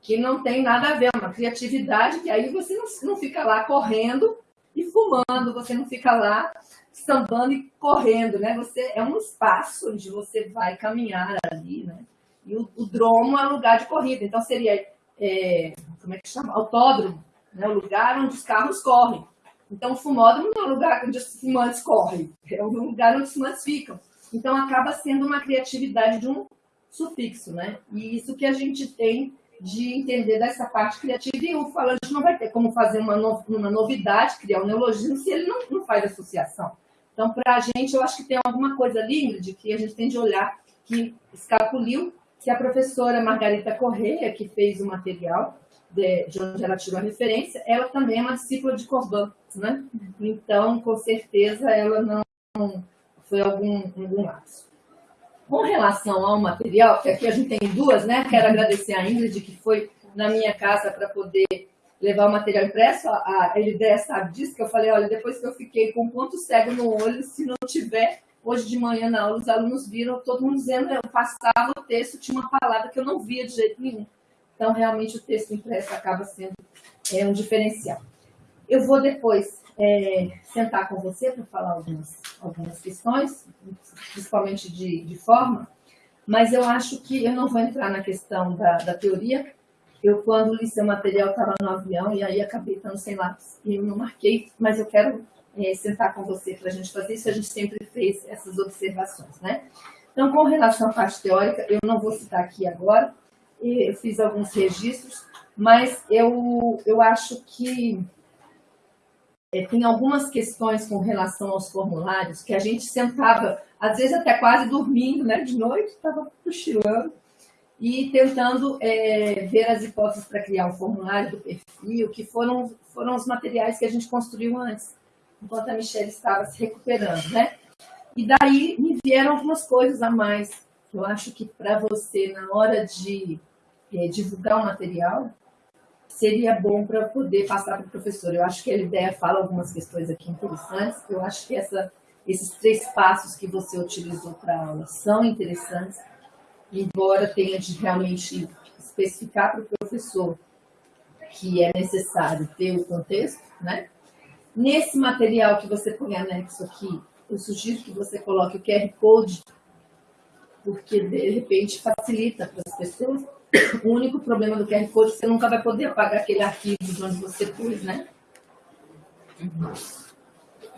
que não tem nada a ver, é uma criatividade que aí você não, não fica lá correndo e fumando, você não fica lá sambando e correndo, né? Você é um espaço onde você vai caminhar ali, né? E o, o dromo é lugar de corrida, então seria, é, como é que chama? Autódromo, né? O lugar onde os carros correm. Então, o fumódromo não é um lugar onde os fumantes correm, é um lugar onde os fumantes ficam. Então, acaba sendo uma criatividade de um sufixo, né? E isso que a gente tem de entender dessa parte criativa. E o falante não vai ter como fazer uma, no, uma novidade, criar um neologismo, se ele não, não faz associação. Então, para a gente, eu acho que tem alguma coisa ali, Ingrid, que a gente tem de olhar, que escapuliu, que a professora Margarita Correia, que fez o material, de, de, onde ela tirou a referência, ela também é uma discípula de Corban, né? Então, com certeza, ela não foi algum, algum lapso. Com relação ao material, que aqui a gente tem duas, né? Quero agradecer a Ingrid, que foi na minha casa para poder levar o material impresso. A, a sabe disso, que eu falei, olha, depois que eu fiquei com um ponto cego no olho, se não tiver, hoje de manhã na aula, os alunos viram todo mundo dizendo, eu passava o texto, tinha uma palavra que eu não via de jeito nenhum. Então, realmente, o texto impresso acaba sendo é, um diferencial. Eu vou depois é, sentar com você para falar algumas, algumas questões, principalmente de, de forma, mas eu acho que eu não vou entrar na questão da, da teoria. Eu, quando li seu material, estava no avião e aí acabei estando sem lápis e eu não marquei, mas eu quero é, sentar com você para a gente fazer isso. A gente sempre fez essas observações, né? Então, com relação à parte teórica, eu não vou citar aqui agora, eu fiz alguns registros, mas eu, eu acho que é, tem algumas questões com relação aos formulários que a gente sentava, às vezes até quase dormindo, né, de noite, estava cochilando, e tentando é, ver as hipóteses para criar um formulário do perfil, que foram, foram os materiais que a gente construiu antes, enquanto a Michelle estava se recuperando, né? E daí me vieram algumas coisas a mais. Eu acho que para você, na hora de é, divulgar o material, seria bom para poder passar para o professor. Eu acho que a ideia fala algumas questões aqui interessantes. Eu acho que essa, esses três passos que você utilizou para a aula são interessantes, embora tenha de realmente especificar para o professor que é necessário ter o contexto, né? Nesse material que você põe anexo aqui, eu sugiro que você coloque o QR Code, porque de repente facilita para as pessoas o único problema do QR Code é que você nunca vai poder apagar aquele arquivo de onde você pôs, né?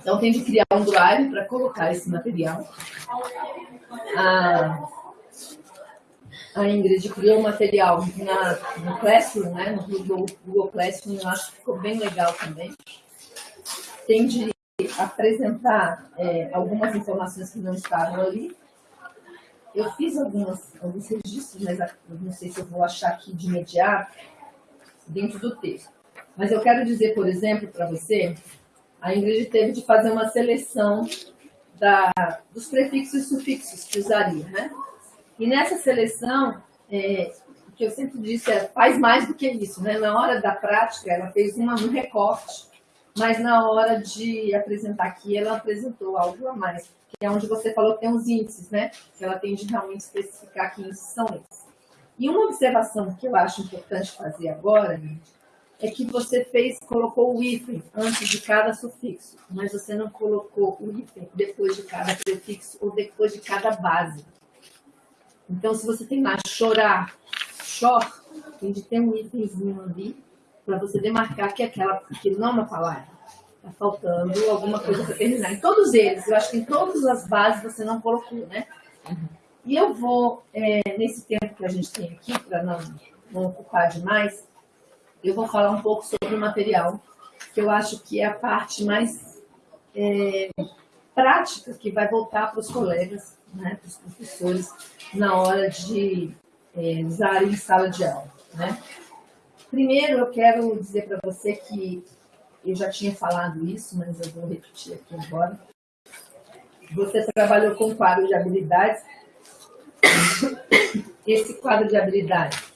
Então, tem de criar um drive para colocar esse material. A, a Ingrid criou um material na, no Classroom, né? no Google, Google Classroom, eu acho que ficou bem legal também. Tem de apresentar é, algumas informações que não estavam ali eu fiz algumas, alguns registros, mas não sei se eu vou achar aqui de imediato, dentro do texto. Mas eu quero dizer, por exemplo, para você, a Ingrid teve de fazer uma seleção da, dos prefixos e sufixos que usaria, né? E nessa seleção, é, o que eu sempre disse é, faz mais do que isso, né? Na hora da prática, ela fez uma, um recorte, mas na hora de apresentar aqui, ela apresentou algo a mais que é onde você falou que tem os índices, né? Que ela tem de realmente especificar que índices são esses. E uma observação que eu acho importante fazer agora, é que você fez, colocou o hífen antes de cada sufixo, mas você não colocou o hífen depois de cada prefixo ou depois de cada base. Então, se você tem lá chorar, chor, tem de ter um hífenzinho ali para você demarcar que, aquela, que não é uma palavra. Está faltando alguma coisa para terminar. Em todos eles, eu acho que em todas as bases você não colocou, né? E eu vou, é, nesse tempo que a gente tem aqui, para não, não ocupar demais, eu vou falar um pouco sobre o material, que eu acho que é a parte mais é, prática que vai voltar para os colegas, né, para os professores, na hora de é, usarem em sala de aula. Né? Primeiro, eu quero dizer para você que eu já tinha falado isso, mas eu vou repetir aqui agora. Você trabalhou com quadro de habilidades. Esse quadro de habilidades,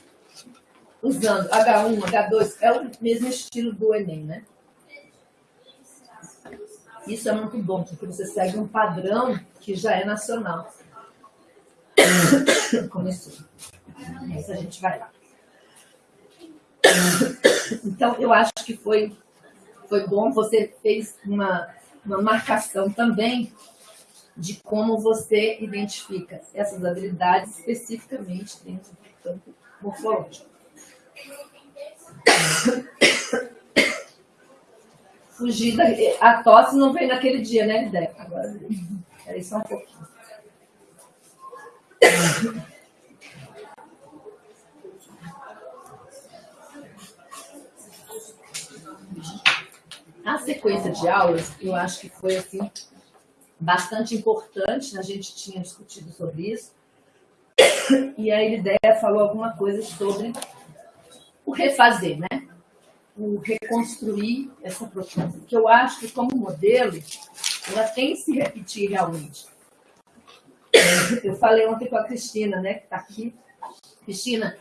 usando H1, H2, é o mesmo estilo do Enem, né? Isso é muito bom, porque você segue um padrão que já é nacional. Começou. Mas a gente vai lá. Então, eu acho que foi, foi bom, você fez uma, uma marcação também de como você identifica essas habilidades especificamente dentro do campo morfológico. Fugir da... A tosse não veio naquele dia, né, Lidé? Agora, peraí só um pouquinho. A sequência de aulas, eu acho que foi assim bastante importante, a gente tinha discutido sobre isso, e a ideia falou alguma coisa sobre o refazer, né? o reconstruir essa proposta, que eu acho que como modelo, ela tem que se repetir realmente. Eu falei ontem com a Cristina, né, que está aqui. Cristina,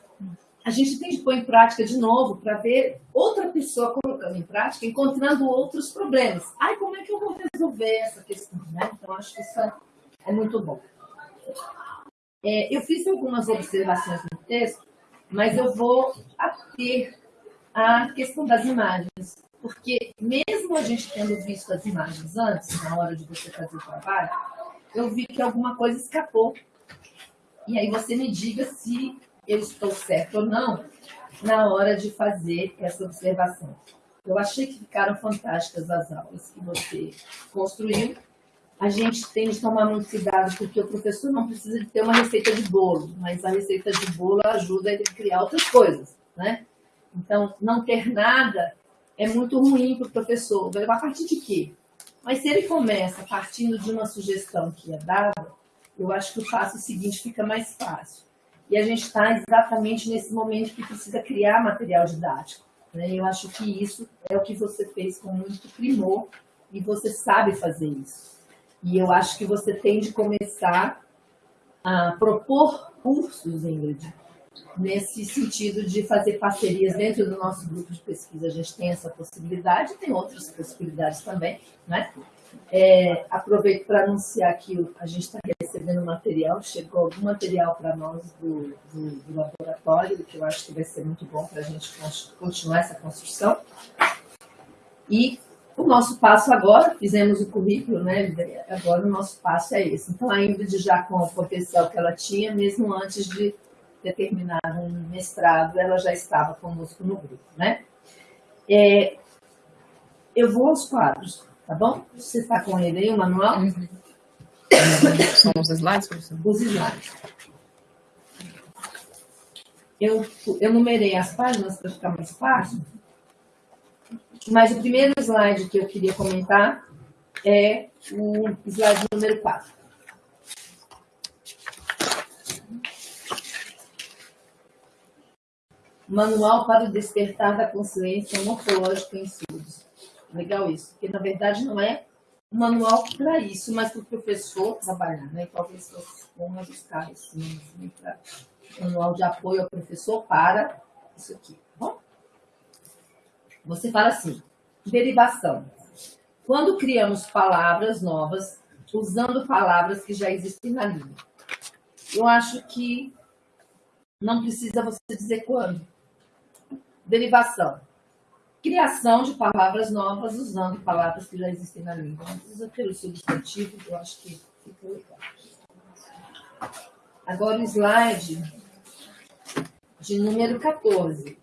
a gente tem que pôr em prática de novo para ver outra pessoa colocando em prática, encontrando outros problemas. Ai, como é que eu vou resolver essa questão? Né? Então, acho que isso é muito bom. É, eu fiz algumas observações no texto, mas eu vou ater a questão das imagens. Porque mesmo a gente tendo visto as imagens antes, na hora de você fazer o trabalho, eu vi que alguma coisa escapou. E aí você me diga se eu estou certo ou não na hora de fazer essa observação. Eu achei que ficaram fantásticas as aulas que você construiu. A gente tem de tomar muito cuidado, porque o professor não precisa de ter uma receita de bolo, mas a receita de bolo ajuda ele a criar outras coisas, né? Então, não ter nada é muito ruim para o professor. A partir de quê? Mas se ele começa partindo de uma sugestão que é dada, eu acho que o passo seguinte fica mais fácil. E a gente está exatamente nesse momento que precisa criar material didático. Né? Eu acho que isso é o que você fez com muito primor e você sabe fazer isso. E eu acho que você tem de começar a propor cursos, Ingrid, nesse sentido de fazer parcerias dentro do nosso grupo de pesquisa. A gente tem essa possibilidade, tem outras possibilidades também, né? É, aproveito para anunciar que a gente está recebendo material, chegou algum material para nós do, do, do, laboratório, que eu acho que vai ser muito bom para a gente continuar essa construção. E o nosso passo agora, fizemos o currículo, né? Agora o nosso passo é esse. Então, a Ingrid já com o potencial que ela tinha, mesmo antes de ter terminado um mestrado, ela já estava conosco no grupo, né? É, eu vou aos quadros, tá bom? Você está com ele aí, o manual? Uhum. São os slides, professor? Os slides. Eu, eu numerei as páginas para ficar mais fácil, mas o primeiro slide que eu queria comentar é o slide número 4. Manual para o Despertar da Consciência Morfológica em Surdos. Legal isso, porque na verdade não é um manual para isso, mas para o professor trabalhar, né? Talvez vocês vão buscar esse manual de apoio ao professor para isso aqui, tá bom? Você fala assim, derivação. Quando criamos palavras novas, usando palavras que já existem na língua. Eu acho que não precisa você dizer quando. Derivação. Criação de palavras novas usando palavras que já existem na língua. Usa pelo substantivo, eu acho que fica legal. Agora o slide de número 14.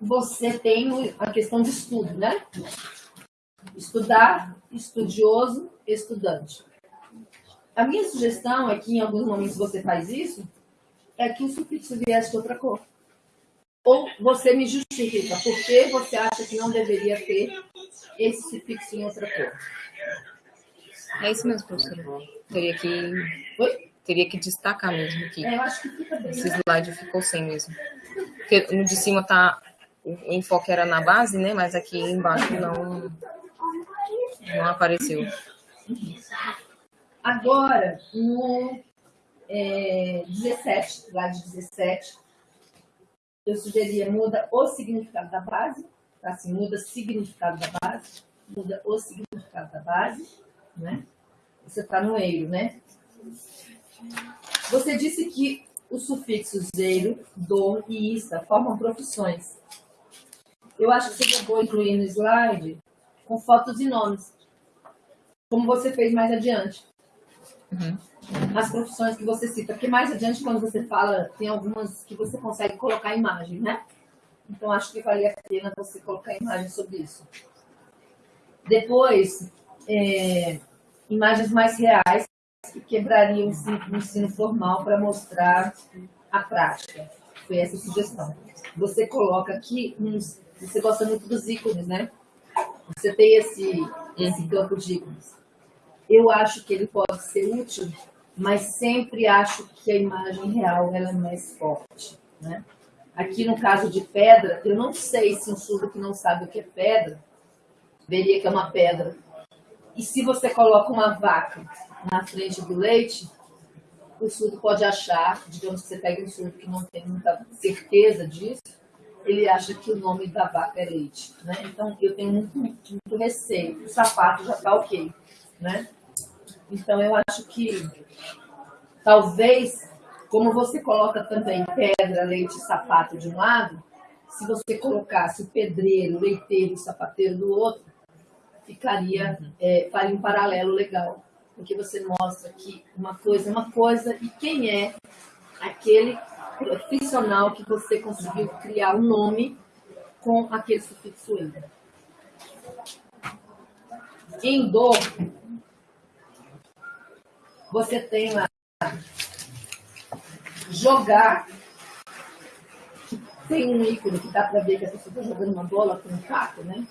Você tem a questão de estudo, né? Estudar, estudioso, estudante. A minha sugestão é que em alguns momentos você faz isso, é que o sufixo viesse de outra cor. Ou você me justifica por que você acha que não deveria ter esse sufixo em outra cor? É isso mesmo, professora. Teria que, Oi? teria que destacar mesmo aqui. É, eu acho que fica bem. Esse slide ficou sem mesmo. Porque no de cima tá. O enfoque era na base, né? Mas aqui embaixo não, não apareceu. Agora, no é, 17, slide 17, eu sugeria muda o significado da base, tá? assim, muda o significado da base, muda o significado da base, né? Você está no eiro, né? Você disse que os sufixos eiro, do e ista formam profissões. Eu acho que seria bom incluir no slide com fotos e nomes, como você fez mais adiante. Uhum. As profissões que você cita, porque mais adiante, quando você fala, tem algumas que você consegue colocar imagem, né? Então, acho que valia a pena você colocar imagem sobre isso. Depois, é, imagens mais reais que quebrariam o ensino, formal para mostrar a prática. Foi essa a sugestão. Você coloca aqui, uns, você gosta muito dos ícones, né? Você tem esse, esse campo de ícones. Eu acho que ele pode ser útil, mas sempre acho que a imagem real ela é mais forte, né? Aqui no caso de pedra, eu não sei se um surdo que não sabe o que é pedra veria que é uma pedra e se você coloca uma vaca na frente do leite, o surdo pode achar, digamos que você pega um surdo que não tem muita certeza disso, ele acha que o nome da vaca é leite. Né? Então, eu tenho muito, muito receio. O sapato já está ok. Né? Então, eu acho que talvez, como você coloca também pedra, leite e sapato de um lado, se você colocasse o pedreiro, o leiteiro e o sapateiro do outro, ficaria, é, faria um paralelo legal, porque você mostra que uma coisa é uma coisa e quem é aquele profissional que você conseguiu criar um nome com aquele sufixo "endo". Em do, você tem lá jogar, tem um ícone que dá para ver que a pessoa está jogando uma bola com um taco, né?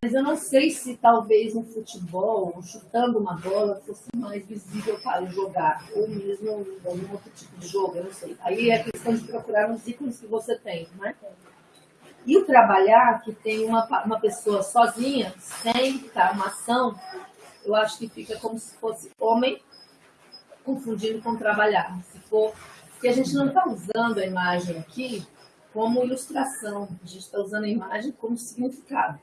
Mas eu não sei se talvez no futebol, chutando uma bola, fosse mais visível para jogar, ou mesmo algum outro tipo de jogo, eu não sei. Aí é questão de procurar os ícones que você tem, né? E o trabalhar, que tem uma, uma pessoa sozinha, sem estar uma ação, eu acho que fica como se fosse homem confundindo com trabalhar. Se for, porque a gente não está usando a imagem aqui como ilustração, a gente está usando a imagem como significado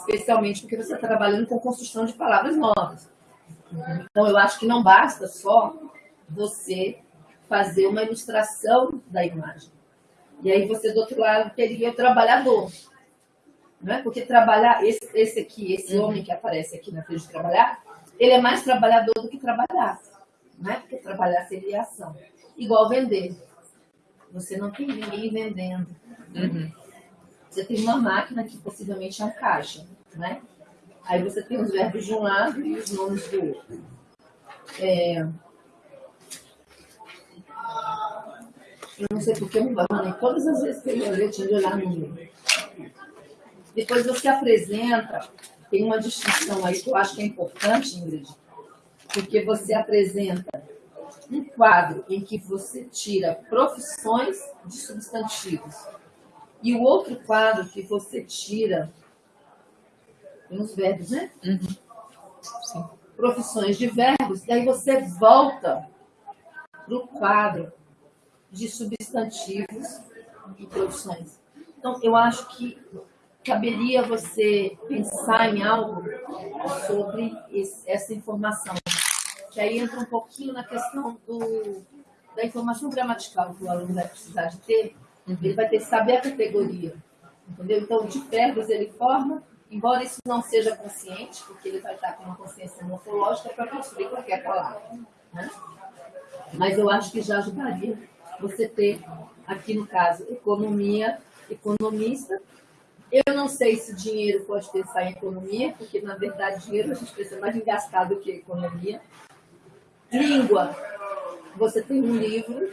especialmente porque você está trabalhando com construção de palavras novas. Então, eu acho que não basta só você fazer uma ilustração da imagem. E aí você, do outro lado, teria o trabalhador. Não é? Porque trabalhar, esse, esse aqui, esse uhum. homem que aparece aqui na frente de trabalhar, ele é mais trabalhador do que trabalhar. Não é? Porque trabalhar seria ação. Igual vender. Você não tem ninguém vendendo. Uhum. Você tem uma máquina que possivelmente é um caixa, né? Aí você tem os verbos de um lado e os nomes do outro. É... Eu não sei porque eu não abandoné todas as vezes que eu ia ler, tinha de olhar no livro. Depois você apresenta, tem uma distinção aí que eu acho que é importante, Ingrid, porque você apresenta um quadro em que você tira profissões de substantivos e o outro quadro que você tira, tem os verbos, né? Uhum. Sim. Profissões de verbos, daí você volta para o quadro de substantivos e profissões. Então, eu acho que caberia você pensar em algo sobre esse, essa informação. Que aí entra um pouquinho na questão do, da informação gramatical que o aluno vai precisar de ter, ele vai ter que saber a categoria. Entendeu? Então, de verbos ele forma, embora isso não seja consciente, porque ele vai estar com uma consciência morfológica para construir qualquer palavra. Né? Mas eu acho que já ajudaria você ter, aqui no caso, economia, economista. Eu não sei se dinheiro pode pensar em economia, porque, na verdade, dinheiro a gente pensa mais em gastar do que economia. Língua. Você tem um livro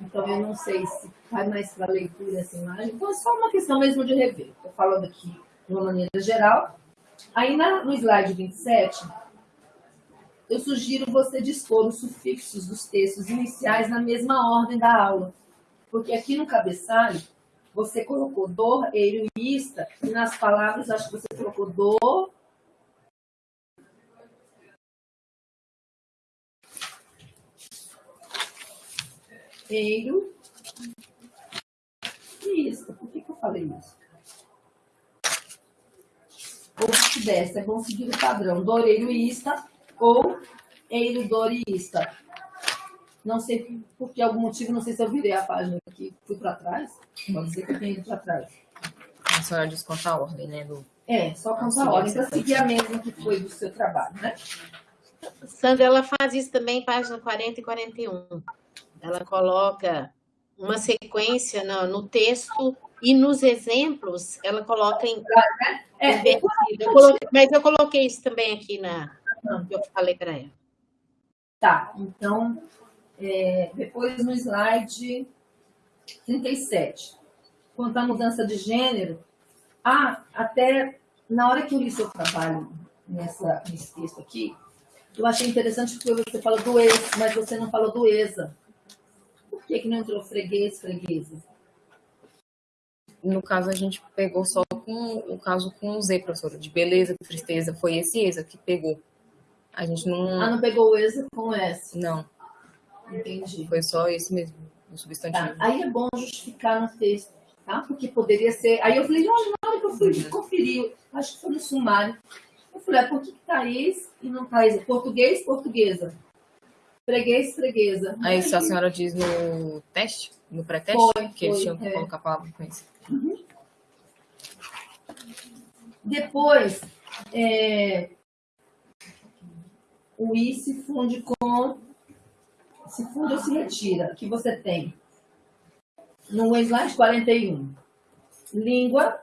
Então, eu não sei se faz mais para leitura essa imagem. Então, é só uma questão mesmo de rever. Estou falando aqui de uma maneira geral. Aí, no slide 27, eu sugiro você dispor os sufixos dos textos iniciais na mesma ordem da aula. Porque aqui no cabeçalho, você colocou dor, eiro e nas palavras, acho que você colocou dor, eiro ista. Por que, que eu falei isso? Ou vice-versa, é bom seguir o padrão. Doreiro ista ou eiro, dor e ista. Não sei, por que algum motivo, não sei se eu virei a página aqui, fui para trás. Pode ser que tenha ido para trás. A senhora desconta a ordem, né? Do... É, só conta a ordem, para seguir a mesma que foi do seu trabalho, né? Sandra, ela faz isso também, página 40 e 41. Ela coloca uma sequência no, no texto e nos exemplos ela coloca em. É, eu coloquei, mas eu coloquei isso também aqui na. Eu falei para ela. Tá, então é, depois no slide 37, quanto à mudança de gênero, ah, até na hora que eu li seu trabalho nessa, nesse texto aqui, eu achei interessante porque você fala do ex, mas você não falou do ESA. Por que, que não entrou freguês, freguesa? No caso, a gente pegou só com o caso com o Z, professora, de beleza, tristeza. Foi esse ESA que pegou. A gente não. Ah, não pegou o ESA com o S? Não. Entendi. Foi só esse mesmo, o substantivo. Tá. Aí é bom justificar no texto, tá? Porque poderia ser. Aí eu falei, olha, na hora que eu fui Uhum. conferir, acho que foi no sumário. Eu falei, ah, por que, que tá esse e não tá esse? Português, portuguesa. Freguês, freguesa. Aí isso a senhora diz no teste, no pré-teste, Foi, que eles tinham que é. colocar a palavra com isso. Depois, é, o I se funde com. Se funde ou se retira, que você tem. No slide 41. Língua,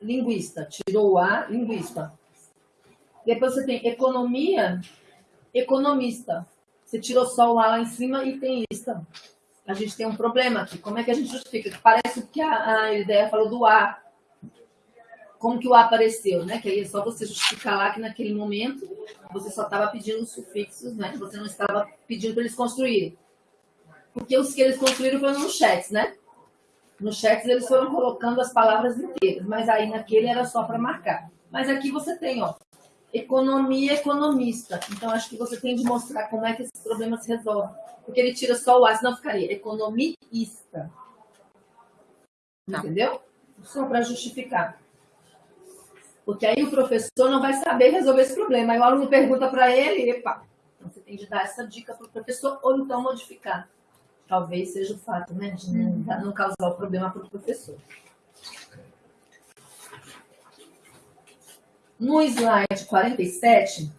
linguista. Tirou o A, linguista. Depois você tem economia, economista. Você tirou só o A lá em cima e tem ista. A gente tem um problema aqui. Como é que a gente justifica? Parece que a, a ideia falou do A como que o A apareceu, né? Que aí é só você justificar lá que naquele momento você só estava pedindo os sufixos, né? Você não estava pedindo para eles construírem. Porque os que eles construíram foram nos chats, né? Nos chats eles foram colocando as palavras inteiras, mas aí naquele era só para marcar. Mas aqui você tem, ó, economia economista. Então acho que você tem de mostrar como é que esse problema se resolve. Porque ele tira só o A, senão ficaria economista. Tá. Entendeu? Só para justificar. Porque aí o professor não vai saber resolver esse problema. Aí o aluno pergunta para ele, epa. Então você tem de dar essa dica para o professor ou então modificar. Talvez seja o fato, né? De não, não causar o problema para o professor. No slide 47,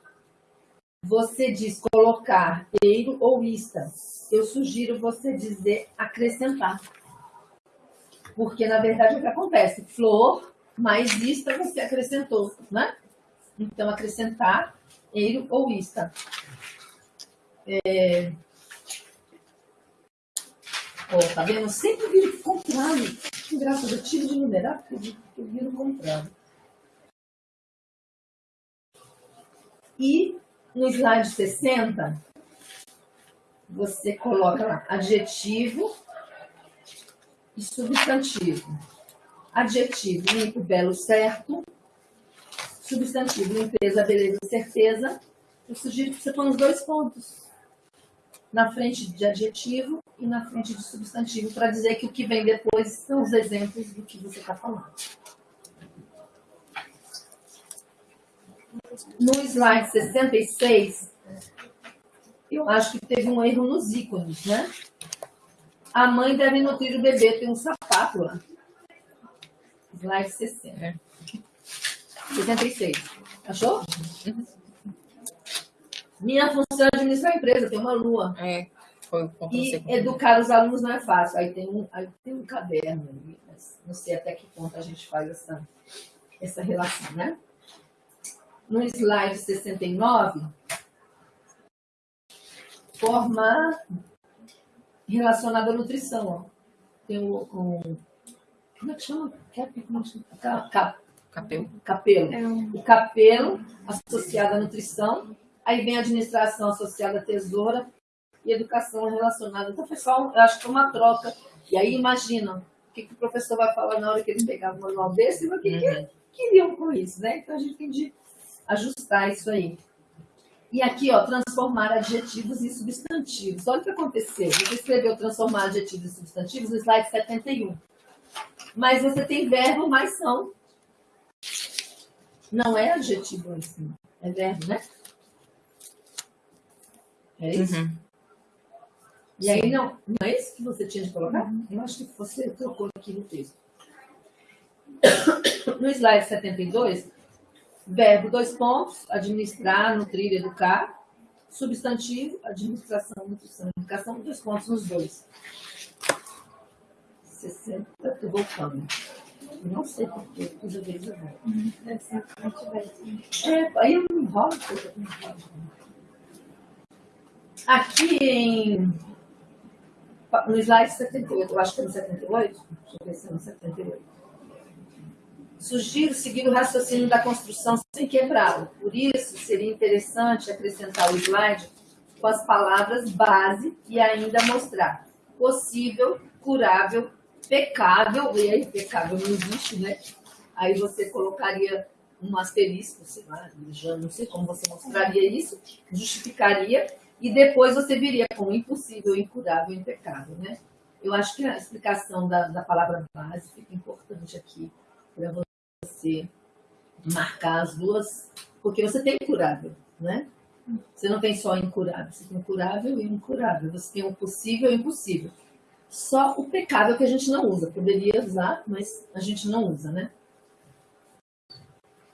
você diz colocar eiro ou ista. Eu sugiro você dizer acrescentar. Porque, na verdade, é o que acontece? Flor mais ista você acrescentou, né? Então, acrescentar eiro ou ista. É... Ó, tá vendo? Eu sempre viro contrário. Que graça, eu tiro de numerar porque eu viro contrário. E no slide 60, você coloca adjetivo e substantivo. Adjetivo, limpo, belo, certo. Substantivo, limpeza, beleza, certeza. Eu sugiro que você ponha os dois pontos. Na frente de adjetivo e na frente de substantivo, para dizer que o que vem depois são os exemplos do que você está falando. No slide 66, eu acho que teve um erro nos ícones, né? A mãe deve nutrir o bebê, tem um sapato lá. Slide 60. É. 66. Achou? Minha função é administrar a empresa, tem uma lua. É, foi o ponto E educar os alunos não é fácil. Aí tem um, aí tem um caderno ali, mas não sei até que ponto a gente faz essa, essa relação, né? No slide 69, formar relacionado à nutrição. Ó. Tem o, o, Como é que chama? Cap, Capelo. Capelo. É o capelo associado à nutrição. Aí vem a administração associada à tesoura e educação relacionada. Então, pessoal, eu acho que é uma troca. E aí, imagina, o que, que o professor vai falar na hora que ele pegar um manual desse, o que, uhum. que queriam com isso, né? Então, a gente tem de ajustar isso aí. E aqui, ó, transformar adjetivos em substantivos. Olha o que aconteceu. Você escreveu transformar adjetivos em substantivos no slide 71. Mas você tem verbo, mas são. Não é adjetivo assim. É verbo, né? É isso? Uhum. E aí, não, não é isso que você tinha de colocar? Uhum. Eu acho que você trocou aqui no texto. No slide 72, verbo, dois pontos, administrar, nutrir, educar. Substantivo, administração, nutrição, educação, dois pontos nos dois. 60, estou voltando. Não sei porquê, toda vez eu vou. Deve ser que não tivesse. É, aí eu não enrolo, porque eu não enrolo. Aqui em. No slide 78, eu acho que é no 78. Deixa eu ver se é no 78. Sugiro seguir o raciocínio da construção sem quebrá-lo. Por isso, seria interessante acrescentar o slide com as palavras base e ainda mostrar possível, curável, pecável, e aí pecável não existe, né? Aí você colocaria um asterisco, sei lá, já não sei como você mostraria isso, justificaria e depois você viria com impossível, incurável, impecável, né? Eu acho que a explicação da, da palavra base fica importante aqui para você marcar as duas, porque você tem incurável, né? Você não tem só incurável, você tem curável e incurável. Você tem o possível e o impossível. Só o pecado que a gente não usa. Poderia usar, mas a gente não usa, né?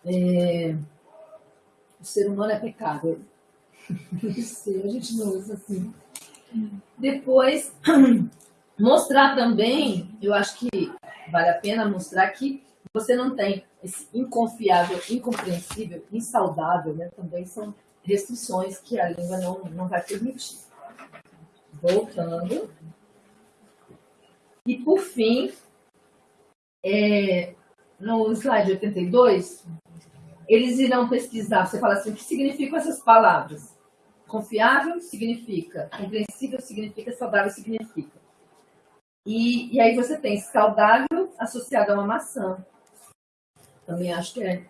É... O ser humano é pecado a gente não usa assim. Depois, mostrar também, eu acho que vale a pena mostrar que você não tem esse inconfiável, incompreensível, insaudável, né? Também são restrições que a língua não, não vai permitir. Voltando. E por fim, é, no slide 82, eles irão pesquisar, você fala assim, o que significam essas palavras? Confiável significa, compreensível significa, saudável significa. E, e aí você tem saudável associado a uma maçã. Também acho que é,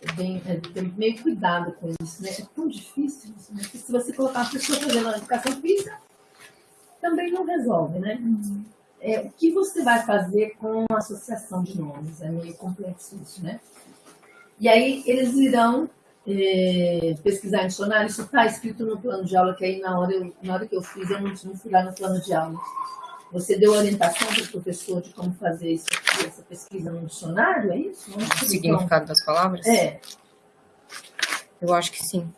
é bem, é, tem meio cuidado com isso, né? É tão difícil isso, né? Porque se você colocar uma pessoa fazendo uma educação física, também não resolve, né? Uhum. É, o que você vai fazer com a associação de nomes? É meio complexo isso, né? E aí eles irão é, pesquisar em dicionário, isso está escrito no plano de aula, que aí na hora, eu, na hora que eu fiz, eu não, não fui lá no plano de aula. Você deu orientação para o professor de como fazer isso aqui, essa pesquisa no dicionário, é isso? O significado das palavras? É. Eu acho que sim.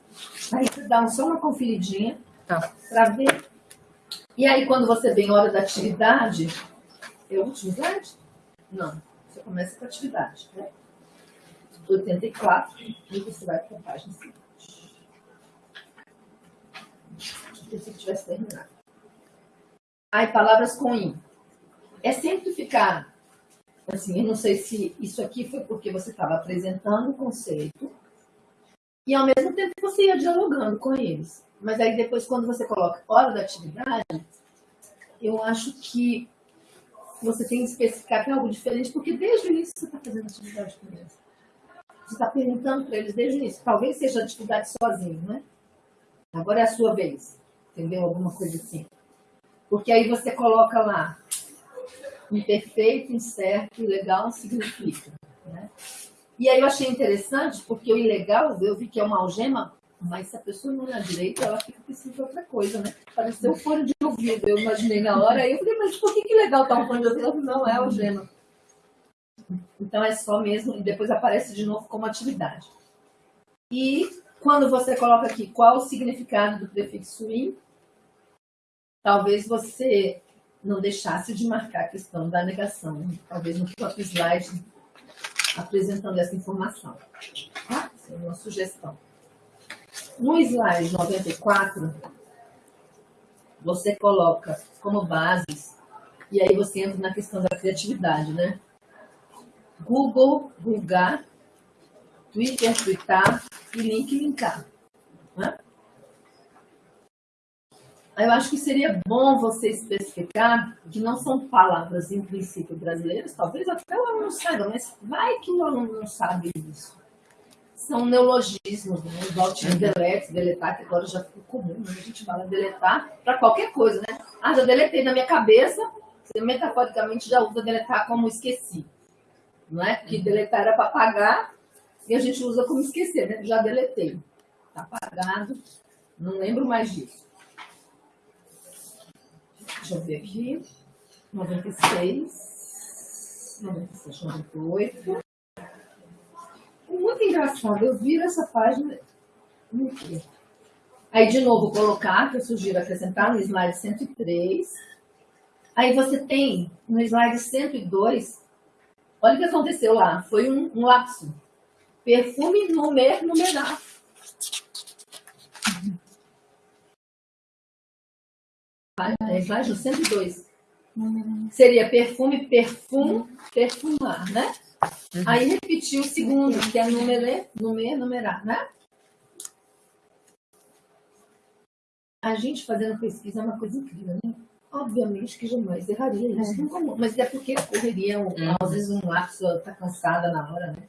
Aí você dá só uma conferidinha tá. para ver. E aí, quando você vem hora da atividade, é o último slide? Não, você começa com a atividade. Né? 84, e você vai para a página seguinte. Pensei que tivesse terminado. Aí, palavras com in. É sempre ficar, assim, eu não sei se isso aqui foi porque você estava apresentando o conceito e ao mesmo tempo você ia dialogando com eles. Mas aí depois, quando você coloca hora da atividade, eu acho que você tem que especificar que é algo diferente, porque desde o início você está fazendo atividade com eles. Você está perguntando para eles desde o início. Talvez seja atividade sozinho, né? Agora é a sua vez. Entendeu? Alguma coisa assim. Porque aí você coloca lá imperfeito, incerto, ilegal significa. Né? E aí eu achei interessante, porque o ilegal, eu vi que é uma algema, mas se a pessoa não é direito, ela fica pensando em outra coisa, né? Pareceu um fone de ouvido, eu imaginei na hora, aí eu falei, mas por que, que legal tá um fone de ouvido? Não, é algema. Então é só mesmo, e depois aparece de novo como atividade. E quando você coloca aqui qual o significado do prefixo in, talvez você não deixasse de marcar a questão da negação, talvez no próprio slide apresentando essa informação. Tá? Essa é uma sugestão. No slide 94, você coloca como bases, e aí você entra na questão da criatividade, né? Google, Googar, Twitter, Twitter e link, linkar. Né? Eu acho que seria bom você especificar que não são palavras, em princípio, brasileiras, talvez até o aluno saiba, mas vai que o aluno não sabe isso. São neologismos, né? igual tinha delete, deletar, que agora já ficou comum, né? a gente fala deletar para qualquer coisa, né? Ah, já deletei na minha cabeça, você metaforicamente já usa deletar como esqueci. Não é? Porque deletar era para apagar e a gente usa como esquecer, né? Já deletei. Está apagado, não lembro mais disso. Deixa eu ver aqui. 96, 97, 98. Muito engraçado, eu viro essa página. Aí, de novo, colocar, que eu sugiro acrescentar no slide 103. Aí você tem no slide 102, olha o que aconteceu lá, foi um, um lapso. Perfume numer, numerar. É slide 102. Seria perfume, perfum, perfumar, né? Aí repetiu o segundo, que é numeré, numer, numerar, né? A gente fazendo pesquisa é uma coisa incrível, né? Obviamente que jamais erraria isso, é. mas é porque correria, um, uhum. às vezes um lapso está cansada na hora, né?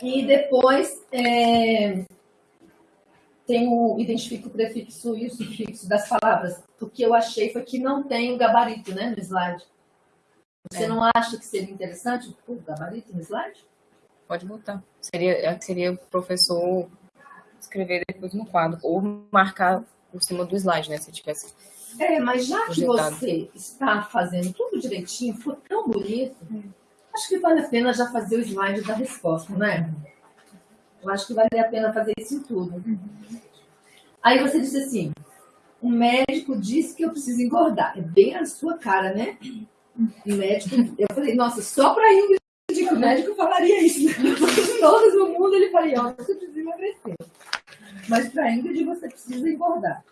E depois, é, tem o, identifica o prefixo e o sufixo das palavras. O que eu achei foi que não tem o gabarito né, no slide. Você é. não acha que seria interessante o gabarito no slide? Pode botar. Seria, seria o professor escrever depois no quadro, ou marcar por cima do slide, né? Se tivesse. É, mas já projetado. que você está fazendo tudo direitinho, ficou tão bonito, acho que vale a pena já fazer o slide da resposta, né? Eu acho que vale a pena fazer isso em tudo. Uhum. Aí você disse assim: o médico disse que eu preciso engordar. É bem a sua cara, né? O médico, eu falei, nossa, só para Ingrid que o médico falaria isso. Todos no mundo ele falaria, ó, você precisa emagrecer. Mas para Ingrid você precisa engordar.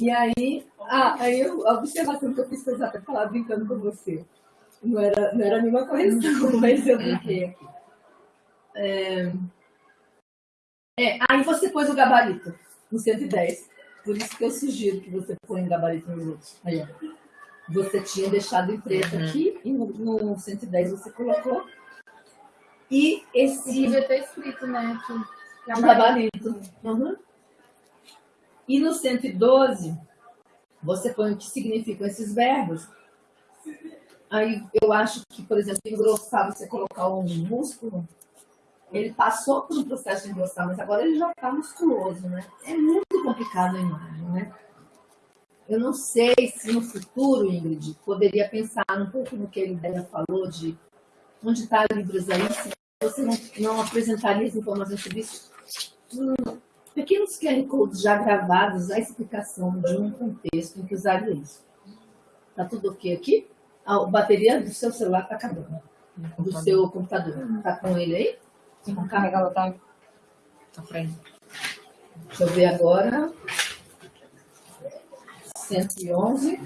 E aí, ah, aí eu, a observação que eu fiz foi para falar brincando com você. Não era, não era nenhuma correção, mas eu brinquei aqui. É, é, aí você pôs o gabarito no 110. Por isso que eu sugiro que você põe gabarito nos outros. Aí, ó. Você tinha deixado em preto uhum. aqui e no, no 110 você colocou. E esse. Devia ter escrito, né? Que, o gabarito. Uhum. E no 112, você põe o que significam esses verbos. Aí eu acho que, por exemplo, engrossar, você colocar um músculo, ele passou por um processo de engrossar, mas agora ele já está musculoso, né? É muito complicado a imagem, né? Eu não sei se no futuro, Ingrid, poderia pensar um pouco no que Ideia falou de onde está livros aí, se você não, não apresentaria as informações sobre isso. Hum, pequenos QR Codes já gravados, a explicação de um contexto em que usaria isso. Tá tudo ok aqui? A bateria do seu celular está acabando. Do seu computador. Está com ele aí? Vamos carregar ela tá, tá frente. Deixa eu ver agora. 111.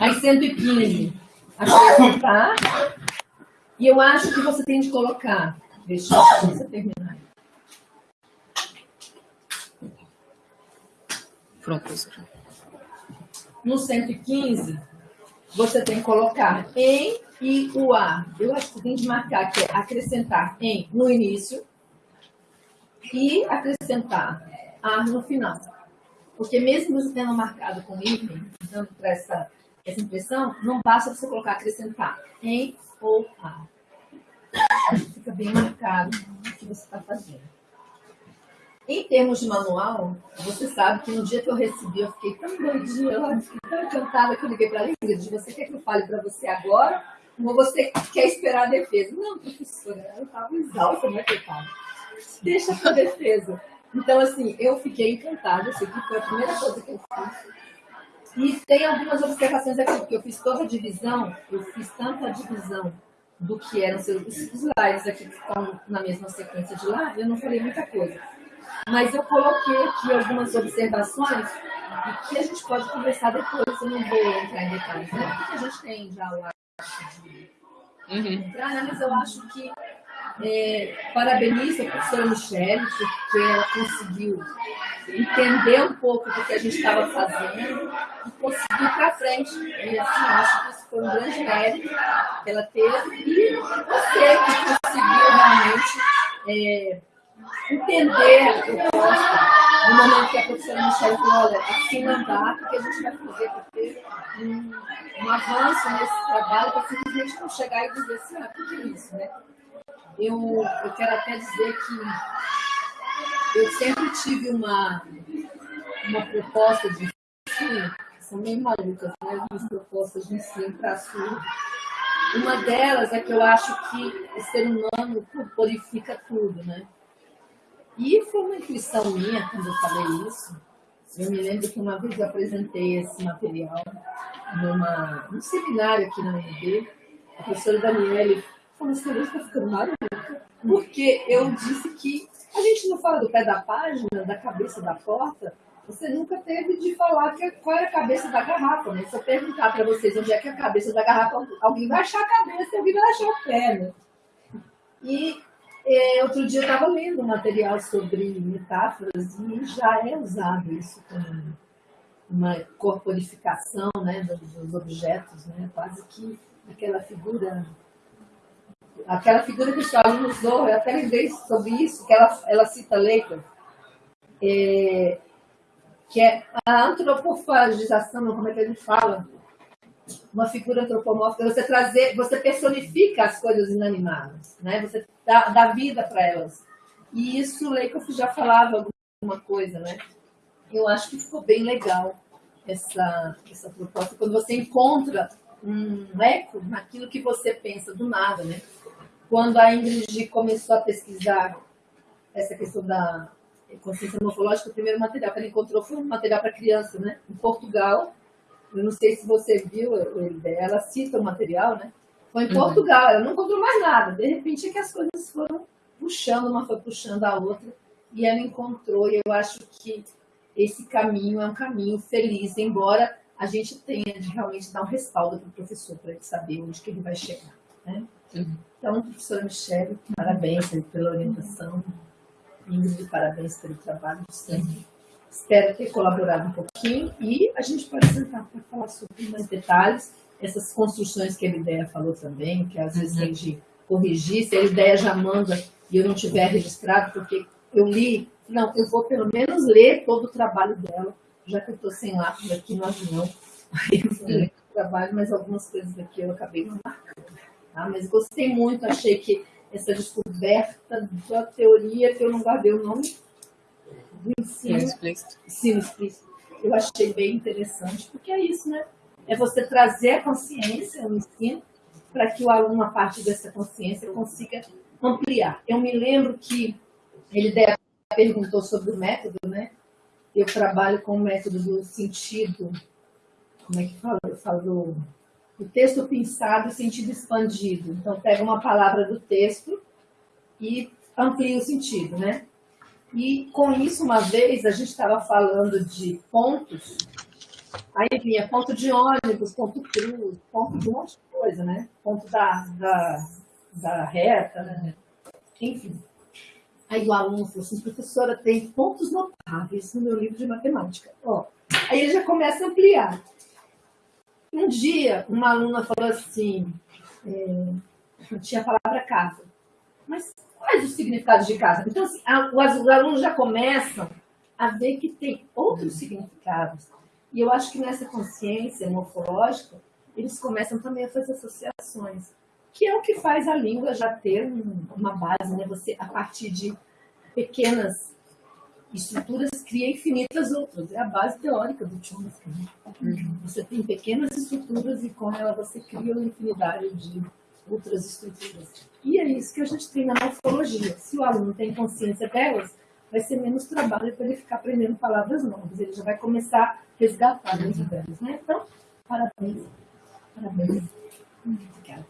Aí 115. Acrescentar. E eu acho que você tem de colocar. Deixa eu terminar. Pronto. No 115, você tem que colocar em e o a. Eu acho que você tem de marcar que é acrescentar em no início e acrescentar a no final. Porque mesmo você tendo marcado com item, dando para essa, essa impressão, não basta você colocar acrescentar em ou a. Fica bem marcado o que você está fazendo. Em termos de manual, você sabe que no dia que eu recebi, eu fiquei tão doidinha, eu fiquei tão encantada que eu liguei para a Ingrid. Você quer que eu fale para você agora? Ou você quer esperar a defesa? Não, professora, eu estava exausta, né, coitada? Deixa para a defesa. Então, assim, eu fiquei encantada. Isso aqui foi a primeira coisa que eu fiz. E tem algumas observações aqui, porque eu fiz toda a divisão, eu fiz tanto a divisão do que eram seus slides aqui que estão na mesma sequência de lá, eu não falei muita coisa. Mas eu coloquei aqui algumas observações que a gente pode conversar depois, eu não vou entrar em detalhes, né? Porque a gente tem já o hábito de uhum. entrar, né? mas eu acho que é, parabenizo a professora Michelle, porque ela conseguiu entender um pouco do que a gente estava fazendo e conseguir para frente. E assim, acho que isso foi um grande mérito que ela teve. E você que conseguiu realmente é, entender a proposta no momento que a professora Michelle falou, olha, assim não dá, porque a gente vai fazer para ter um, um, avanço nesse trabalho, para simplesmente não chegar e dizer assim, ah, o que é isso, né? Eu, eu quero até dizer que eu sempre tive uma, uma proposta de ensino, são meio malucas, né? As propostas de ensino para a Sul. Uma delas é que eu acho que o ser humano purifica tudo, né? E foi uma intuição minha quando eu falei isso. Eu me lembro que uma vez eu apresentei esse material numa, num seminário aqui na UNB. A professora Daniele falou assim, está ficando maluca. Porque eu disse que a gente não fala do pé da página, da cabeça da porta, você nunca teve de falar que, qual era a cabeça da garrafa, né? Se eu perguntar para vocês onde é que é a cabeça da garrafa, alguém vai achar a cabeça e alguém vai achar o pé, né? E é, outro dia eu estava lendo um material sobre metáforas e já é usado isso como uma corporificação né, dos objetos, né, quase que aquela figura aquela figura que o Stalin usou, eu até lembrei sobre isso, que ela, ela cita Leica, é, que é a antropofagização, como é que a gente fala? Uma figura antropomórfica, você trazer, você personifica as coisas inanimadas, né? Você dá, dá vida para elas. E isso, Leikoff já falava alguma coisa, né? Eu acho que ficou bem legal essa, essa proposta, quando você encontra um eco naquilo que você pensa do nada, né? Quando a Ingrid começou a pesquisar essa questão da consciência morfológica, o primeiro material que ela encontrou foi um material para criança, né? Em Portugal, eu não sei se você viu, ela cita o material, né? Foi em uhum. Portugal, ela não encontrou mais nada. De repente é que as coisas foram puxando, uma foi puxando a outra, e ela encontrou, e eu acho que esse caminho é um caminho feliz, embora a gente tenha de realmente dar um respaldo para o professor, para ele saber onde que ele vai chegar. Né? Uhum. Então, professora Michelle, parabéns pela orientação. Ingrid, parabéns pelo trabalho de sempre. Espero ter colaborado um pouquinho e a gente pode sentar para falar sobre mais detalhes essas construções que a ideia falou também, que às vezes uhum. tem de corrigir, se a ideia já manda e eu não tiver registrado, porque eu li, não, eu vou pelo menos ler todo o trabalho dela, já que eu estou sem lápis aqui no avião, aí eu vou ler o trabalho, mas algumas coisas aqui eu acabei não marcando. Tá? Mas gostei muito, achei que essa descoberta da teoria, que eu não guardei o nome do ensino, ensino explícito, eu achei bem interessante, porque é isso, né? é você trazer a consciência no ensino para que o aluno, a partir dessa consciência, consiga ampliar. Eu me lembro que ele perguntou sobre o método, né? Eu trabalho com o método do sentido, como é que fala? Eu falo do, do texto pensado e sentido expandido. Então, pega uma palavra do texto e amplia o sentido, né? E com isso, uma vez, a gente estava falando de pontos Aí vinha ponto de ônibus, ponto cruz, ponto de um monte de coisa, né? Ponto da, da, da reta, né? Enfim. Aí o aluno falou assim, professora, tem pontos notáveis no meu livro de matemática. Ó, aí ele já começa a ampliar. Um dia, uma aluna falou assim, é, tinha a palavra casa. Mas quais os significados de casa? Então, assim, a, os alunos já começam a ver que tem outros significados. E eu acho que nessa consciência morfológica, eles começam também a fazer associações, que é o que faz a língua já ter uma base, né? Você, a partir de pequenas estruturas, cria infinitas outras. É a base teórica do Chomsky. Né? Uhum. Você tem pequenas estruturas e com ela você cria uma infinidade de outras estruturas. E é isso que a gente tem na morfologia. Se o aluno tem consciência delas, vai ser menos trabalho para ele ficar aprendendo palavras novas. Ele já vai começar a resgatar dentro delas, né? Então, parabéns. Parabéns. Obrigada.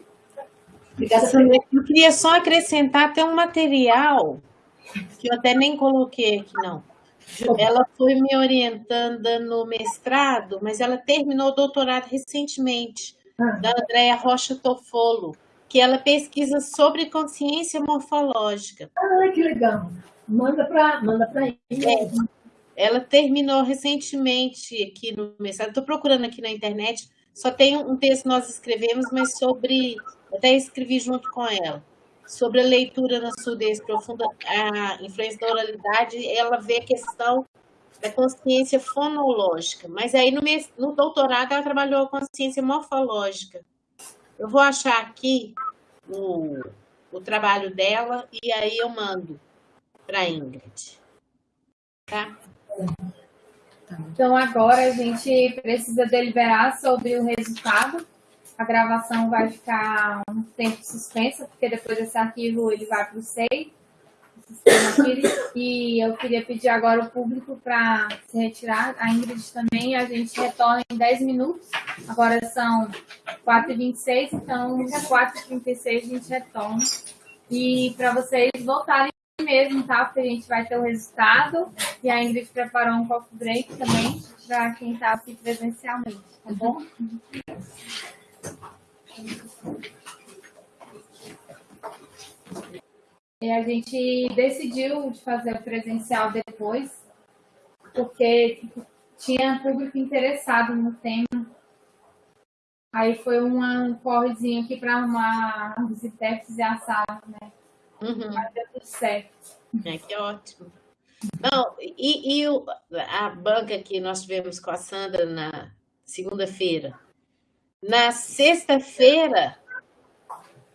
Obrigada, Eu queria só acrescentar até um material que eu até nem coloquei aqui, não. Ela foi me orientando no mestrado, mas ela terminou o doutorado recentemente, ah. da Andréa Rocha Tofolo, que ela pesquisa sobre consciência morfológica. Ah, que legal. Manda para manda para é, Ela terminou recentemente aqui no mestrado. Estou procurando aqui na internet. Só tem um texto que nós escrevemos, mas sobre. Até escrevi junto com ela sobre a leitura na surdez profunda, a influência da oralidade, ela vê a questão da consciência fonológica, mas aí no, no doutorado ela trabalhou a consciência morfológica. Eu vou achar aqui o, o trabalho dela e aí eu mando para Ingrid. Tá? Então, agora a gente precisa deliberar sobre o resultado a gravação vai ficar um tempo suspensa, porque depois desse arquivo ele vai para o SEI, e eu queria pedir agora o público para se retirar, a Ingrid também, a gente retorna em 10 minutos, agora são 4h26, então às 4h36 a gente retorna, e para vocês voltarem mesmo, tá? Porque a gente vai ter o resultado, e a Ingrid preparou um coffee break também, para quem está aqui presencialmente, tá bom? E a gente decidiu de fazer o presencial depois, porque tinha público interessado no tema. Aí foi uma, um correzinho aqui para arrumar os intérpretes e a sala, né? Uhum. Mas deu tudo certo. É, que ótimo. Não, e, e o, a banca que nós tivemos com a Sandra na segunda-feira, na sexta-feira,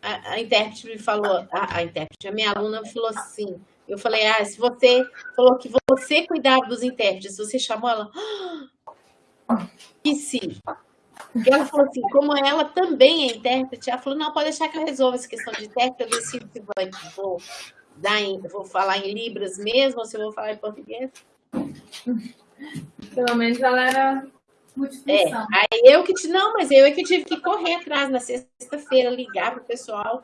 a, a, intérprete me falou, a, a intérprete, a minha aluna falou assim, eu falei, ah, se você falou que você cuidava dos intérpretes, você chamou ela, ah, e sim. E ela falou assim, como ela também é intérprete, ela falou, não, pode deixar que eu resolva essa questão de intérprete, eu decido se vou, dar em, vou falar em libras mesmo, ou se eu vou falar em português. Pelo menos ela era multifunção. É, aí eu que te não, mas eu é que tive que correr atrás na sexta-feira, ligar para o pessoal,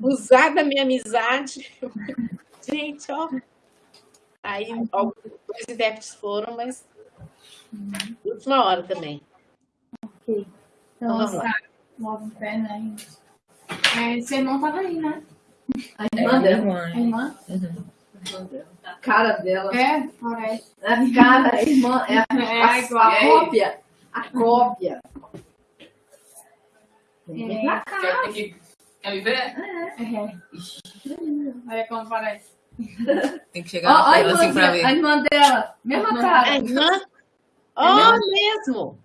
usar da minha amizade. Gente, ó. Aí alguns intérpretes foram, mas uhum. última hora também. Ok. Então, vamos lá. Move em pé, né? É, seu irmão estava aí, né? A irmã é, dela. A irmã? Uhum. A cara dela. É, parece. A cara, a irmã, é a, é, a, a, a cópia a cópia. Vem pra cá. Quer me ver? É. é. Olha como parece. Tem que chegar oh, na assim pra ver. A irmã dela, mesma cara. A irmã? Oh, é mesmo.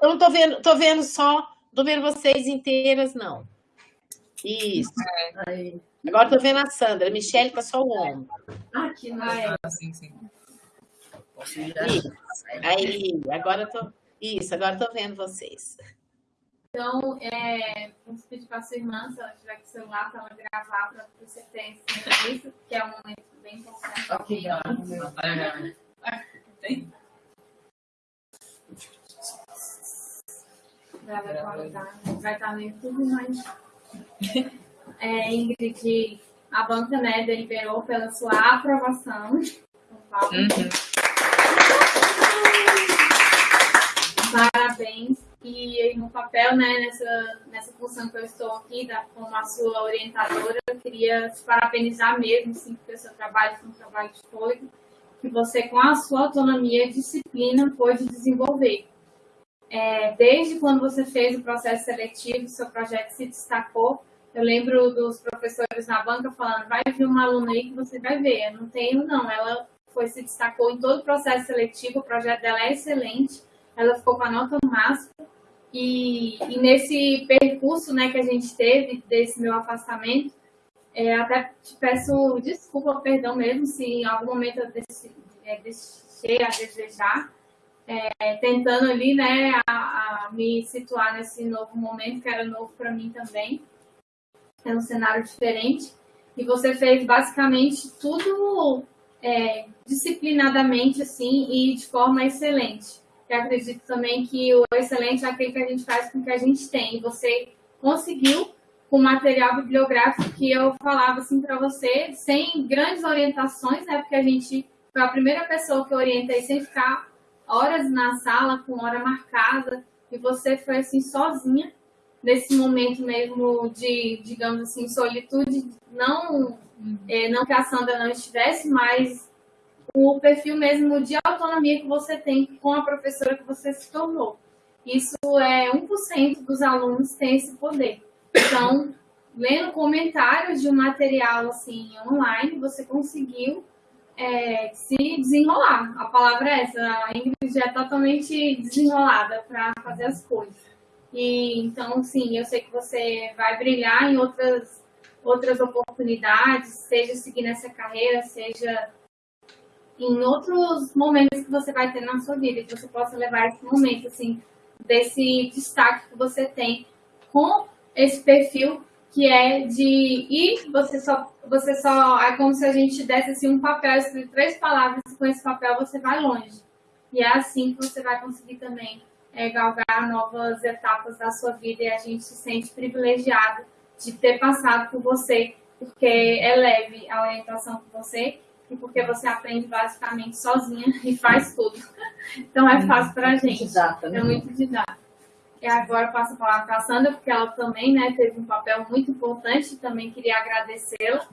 Eu não tô vendo, tô vendo só, tô vendo vocês inteiras, não. Isso. É. Agora tô vendo a Sandra. A Michelle tá só o ombro. Aqui, não é? Ah, sim, sim. Isso. Aí, agora eu tô. Isso, agora eu tô vendo vocês. Então, é, vamos pedir para a sua irmã, se ela tiver com o celular, para ela gravar para você ter isso, que é um momento bem importante. Ok, Tem? Vai estar no YouTube, mas. É, Ingrid, a banca né, deliberou pela sua aprovação. Uhum. Parabéns. E no papel, né, nessa, nessa função que eu estou aqui, da, como a sua orientadora, eu queria te parabenizar mesmo, sim, porque o seu trabalho foi um trabalho de fôlego, que você, com a sua autonomia e disciplina, pôde desenvolver. É, desde quando você fez o processo seletivo, seu projeto se destacou. Eu lembro dos professores na banca falando, vai vir uma aluna aí que você vai ver. Eu não tenho, não. Ela foi se destacou em todo o processo seletivo, o projeto dela é excelente, ela ficou com a nota máxima, e, e nesse percurso né, que a gente teve, desse meu afastamento, é, até te peço desculpa, perdão mesmo, se em algum momento eu é, deixei a desejar, é, tentando ali, né, a, a, me situar nesse novo momento, que era novo para mim também, é um cenário diferente, e você fez basicamente tudo é, disciplinadamente assim e de forma excelente. Acredito também que o excelente é aquele que a gente faz com o que a gente tem. Você conseguiu com material bibliográfico que eu falava assim para você, sem grandes orientações, né? Porque a gente foi a primeira pessoa que eu orientei sem ficar horas na sala, com hora marcada, e você foi assim sozinha nesse momento mesmo de, digamos assim, solitude, não, é, não que a Sandra não estivesse, mas o perfil mesmo de autonomia que você tem com a professora que você se tornou. Isso é 1% dos alunos tem esse poder. Então, lendo comentários de um material assim online, você conseguiu é, se desenrolar. A palavra é essa. A Ingrid é totalmente desenrolada para fazer as coisas. E então, sim, eu sei que você vai brilhar em outras outras oportunidades, seja seguir nessa carreira, seja em outros momentos que você vai ter na sua vida, que você possa levar esse momento assim desse destaque que você tem com esse perfil que é de ir, você só, você só, é como se a gente desse assim um papel, escrito três palavras, e com esse papel você vai longe. E é assim que você vai conseguir também é, galgar novas etapas da sua vida e a gente se sente privilegiado de ter passado por você, porque é leve a orientação com você porque você aprende basicamente sozinha e faz tudo. Então é fácil para a gente. Didata, né? É muito didático. E agora eu passo a palavra para a Sandra, porque ela também né, teve um papel muito importante, também queria agradecê-la,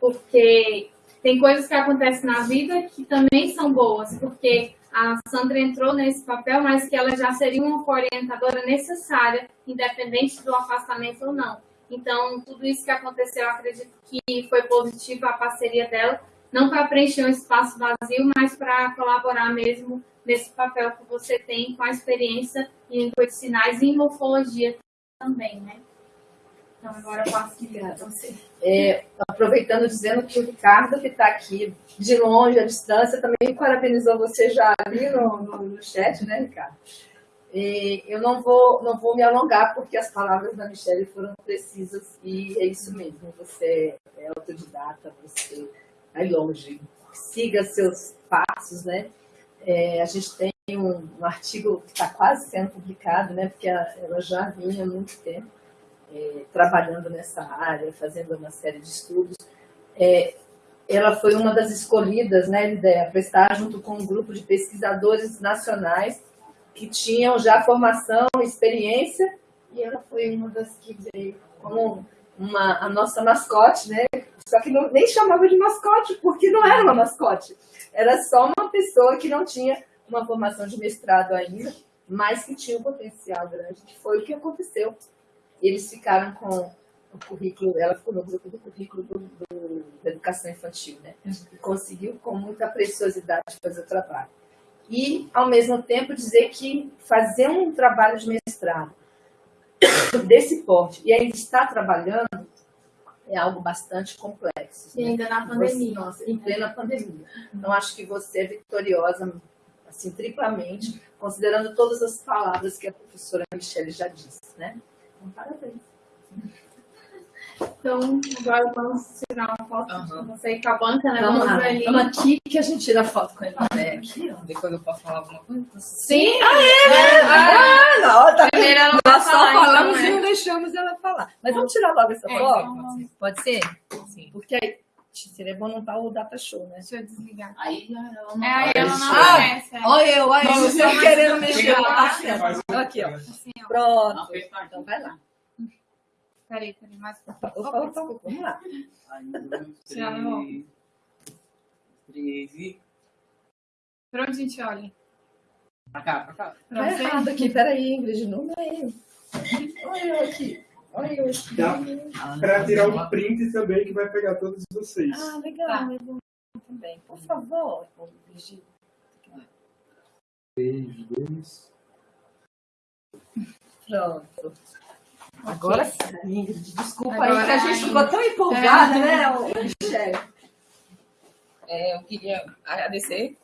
porque tem coisas que acontecem na vida que também são boas, porque a Sandra entrou nesse papel, mas que ela já seria uma orientadora necessária, independente do afastamento ou não. Então, tudo isso que aconteceu, eu acredito que foi positivo a parceria dela, não para preencher um espaço vazio, mas para colaborar mesmo nesse papel que você tem com a experiência em língua de sinais e em morfologia também, né? Então, agora eu passo para você. É, aproveitando, dizendo que o Ricardo, que está aqui de longe, à distância, também parabenizou você já ali no, no, no chat, né, Ricardo? E eu não vou, não vou me alongar, porque as palavras da Michelle foram precisas e é isso mesmo. Você é autodidata, você vai longe. Siga seus passos, né? É, a gente tem um, um artigo que está quase sendo publicado, né, porque a, ela já vinha há muito tempo é, trabalhando nessa área, fazendo uma série de estudos. É, ela foi uma das escolhidas, né, ideia, para estar junto com um grupo de pesquisadores nacionais que tinham já formação, experiência, e ela foi uma das que veio como uma, a nossa mascote, né? Só que não, nem chamava de mascote, porque não era uma mascote. Era só uma pessoa que não tinha uma formação de mestrado ainda, mas que tinha um potencial grande, que foi o que aconteceu. Eles ficaram com o currículo, ela ficou no grupo do currículo do, do, da educação infantil, né? E conseguiu com muita preciosidade fazer o trabalho. E, ao mesmo tempo, dizer que fazer um trabalho de mestrado desse porte e ainda estar trabalhando é algo bastante complexo. E ainda na pandemia. Nossa, em plena pandemia. Então, acho que você é vitoriosa, assim, triplamente, considerando todas as palavras que a professora Michelle já disse, né? Então, parabéns. Então, agora vamos tirar uma foto uhum. você com a banca, né? Vamos, vamos lá. Ali. Vamos aqui que a gente tira foto com ele. É, aqui, ó. Depois eu posso falar alguma coisa? Sim! Ah, é, né? Ah, não, tá Primeiro ela Nós só falamos e não deixamos ela falar. Mas vamos tirar logo essa é, foto? Pode, pode ser? Sim. Porque aí seria bom não estar o data show, né? Deixa eu desligar. Aí ela não, é, aí ela não ah, aparece. É. Olha eu, olha eu, você querendo mexer lá. Aqui, ó. Assim, ó. Pronto. Então vai lá. Peraí, peraí, mais. Opa, opa, opa, vamos lá. Meu óculos. Pra onde a gente olha? Pra cá, pra cá. Tá errado aqui, peraí, Ingrid, não é eu. Olha eu aqui. Olha eu aqui. Dá pra tirar um print também que vai pegar todos vocês. Ah, legal, tá. legal. Também. Por favor, Brigitte. Três, dois. Pronto. Agora sim, Ingrid. Desculpa Agora, aí que a gente ficou tão empolgada, é. né, Michelle? É, eu queria agradecer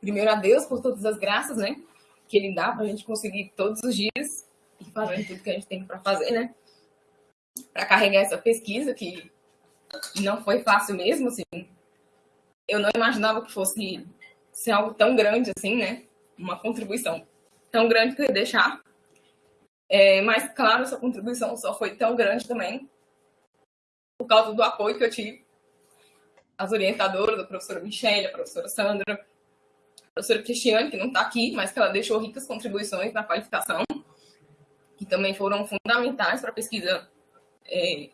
primeiro a Deus por todas as graças, né? Que Ele dá para a gente conseguir todos os dias e fazer tudo que a gente tem para fazer, né? Para carregar essa pesquisa que não foi fácil mesmo, assim. Eu não imaginava que fosse ser algo tão grande assim, né? Uma contribuição tão grande que eu ia deixar É, mas, claro, essa contribuição só foi tão grande também por causa do apoio que eu tive. As orientadoras, a professora Michelle, a professora Sandra, a professora Cristiane, que não está aqui, mas que ela deixou ricas contribuições na qualificação, que também foram fundamentais para a pesquisa é,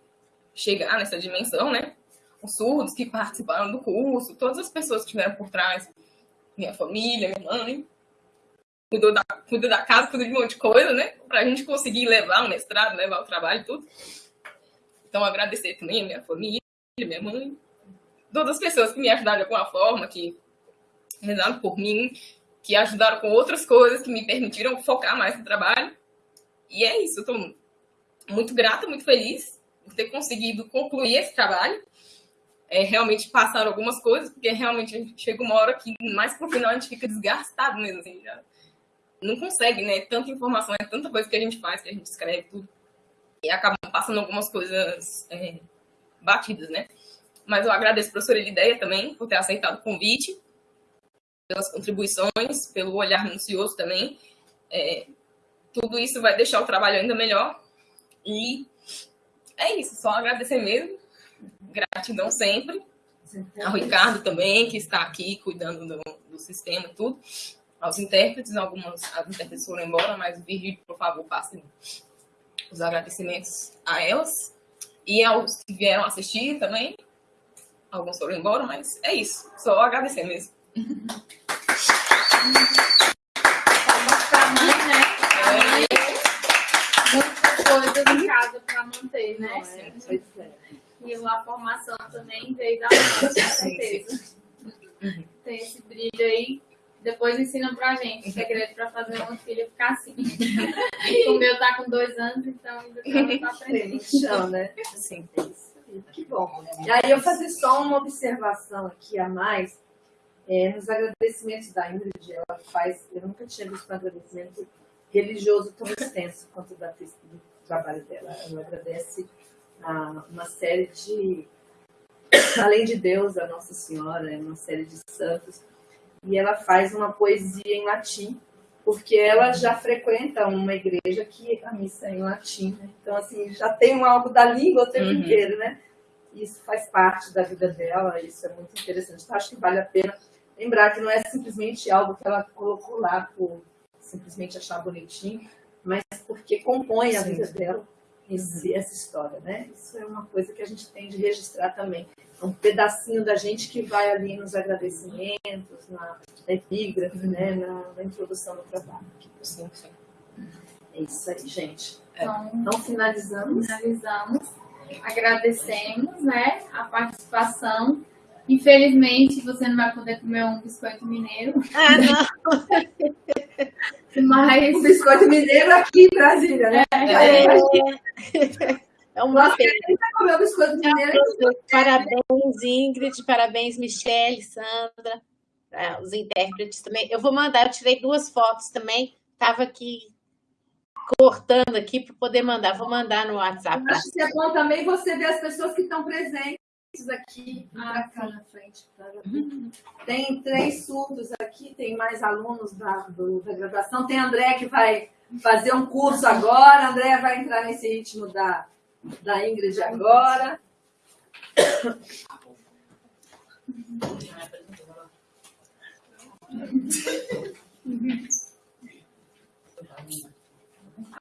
chegar nessa dimensão, né? Os surdos que participaram do curso, todas as pessoas que estiveram por trás, minha família, minha mãe, cuidou da, cuidou da casa, cuidou de um monte de coisa, né? Para a gente conseguir levar o mestrado, levar o trabalho e tudo. Então, agradecer também a minha família, minha mãe, todas as pessoas que me ajudaram de alguma forma, que rezaram por mim, que ajudaram com outras coisas, que me permitiram focar mais no trabalho. E é isso, eu estou muito grata, muito feliz por ter conseguido concluir esse trabalho. É, realmente passaram algumas coisas, porque realmente chega uma hora que mais pro final a gente fica desgastado mesmo, assim, já não consegue, né? Tanta informação, é tanta coisa que a gente faz, que a gente escreve tudo. E acaba passando algumas coisas é, batidas, né? Mas eu agradeço a professora Lideia também por ter aceitado o convite, pelas contribuições, pelo olhar minucioso também. É, tudo isso vai deixar o trabalho ainda melhor. E é isso, só agradecer mesmo. Gratidão sempre. Ao Ricardo também, que está aqui cuidando do, do sistema e tudo. Aos intérpretes, algumas as intérpretes foram embora, mas o Virgílio, por favor, passe os agradecimentos a elas. E aos que vieram assistir também. Alguns foram embora, mas é isso. Só agradecer mesmo. coisas em casa para manter, né? É, é. E a formação também veio da mãe, com certeza. Tem esse brilho aí. Depois ensina pra gente o segredo para fazer uma filha ficar assim. o meu tá com dois anos, então ainda tá aprendendo. Chão, né? Sim, Que bom. E aí eu fazer só uma observação aqui a mais. É, nos agradecimentos da Ingrid, ela faz, eu nunca tinha visto um agradecimento religioso tão extenso quanto da, do trabalho dela. Ela agradece a uma série de, além de Deus, a Nossa Senhora, uma série de santos, e ela faz uma poesia em latim, porque ela já frequenta uma igreja que a missa é em latim, né? então assim já tem algo da língua o tempo uhum. inteiro, né? Isso faz parte da vida dela, isso é muito interessante. Então, acho que vale a pena lembrar que não é simplesmente algo que ela colocou lá por simplesmente achar bonitinho, mas porque compõe a vida dela esse, essa história, né? Isso é uma coisa que a gente tem de registrar também. É um pedacinho da gente que vai ali nos agradecimentos, na, na epígrafe, uhum. né? Na, na, introdução do trabalho. Sim, sim. É isso aí, gente. Então, então finalizamos. Finalizamos. Agradecemos, né? A participação. Infelizmente, você não vai poder comer um biscoito mineiro. Ah, não! Mas o biscoito mineiro aqui em Brasília, né? É, é, é uma pena. Comer biscoito mineiro. Parabéns, Ingrid, parabéns, Michelle, Sandra, os intérpretes também. Eu vou mandar, eu tirei duas fotos também, estava aqui cortando aqui para poder mandar. Vou mandar no WhatsApp. Acho que é bom também você ver as pessoas que estão presentes aqui ah, cá na frente. Tá? Tem três surdos aqui, tem mais alunos da, do, da graduação. Tem André que vai fazer um curso agora. André vai entrar nesse ritmo da, da Ingrid agora.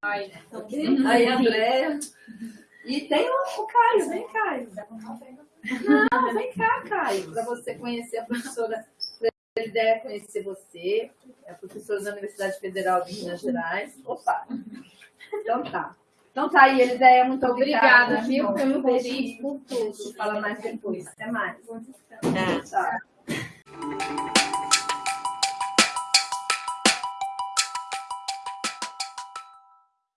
Aí, Aí André. E tem o, o Caio, vem Caio. Não, vem cá, Caio, para você conhecer a professora. Ele deve conhecer você, é a professora da Universidade Federal de Minas Gerais. Opa! Então tá. Então tá aí, Elideia, muito obrigada. Obrigada, viu, pelo convite, por tudo. Fala mais depois. Até mais. Tá.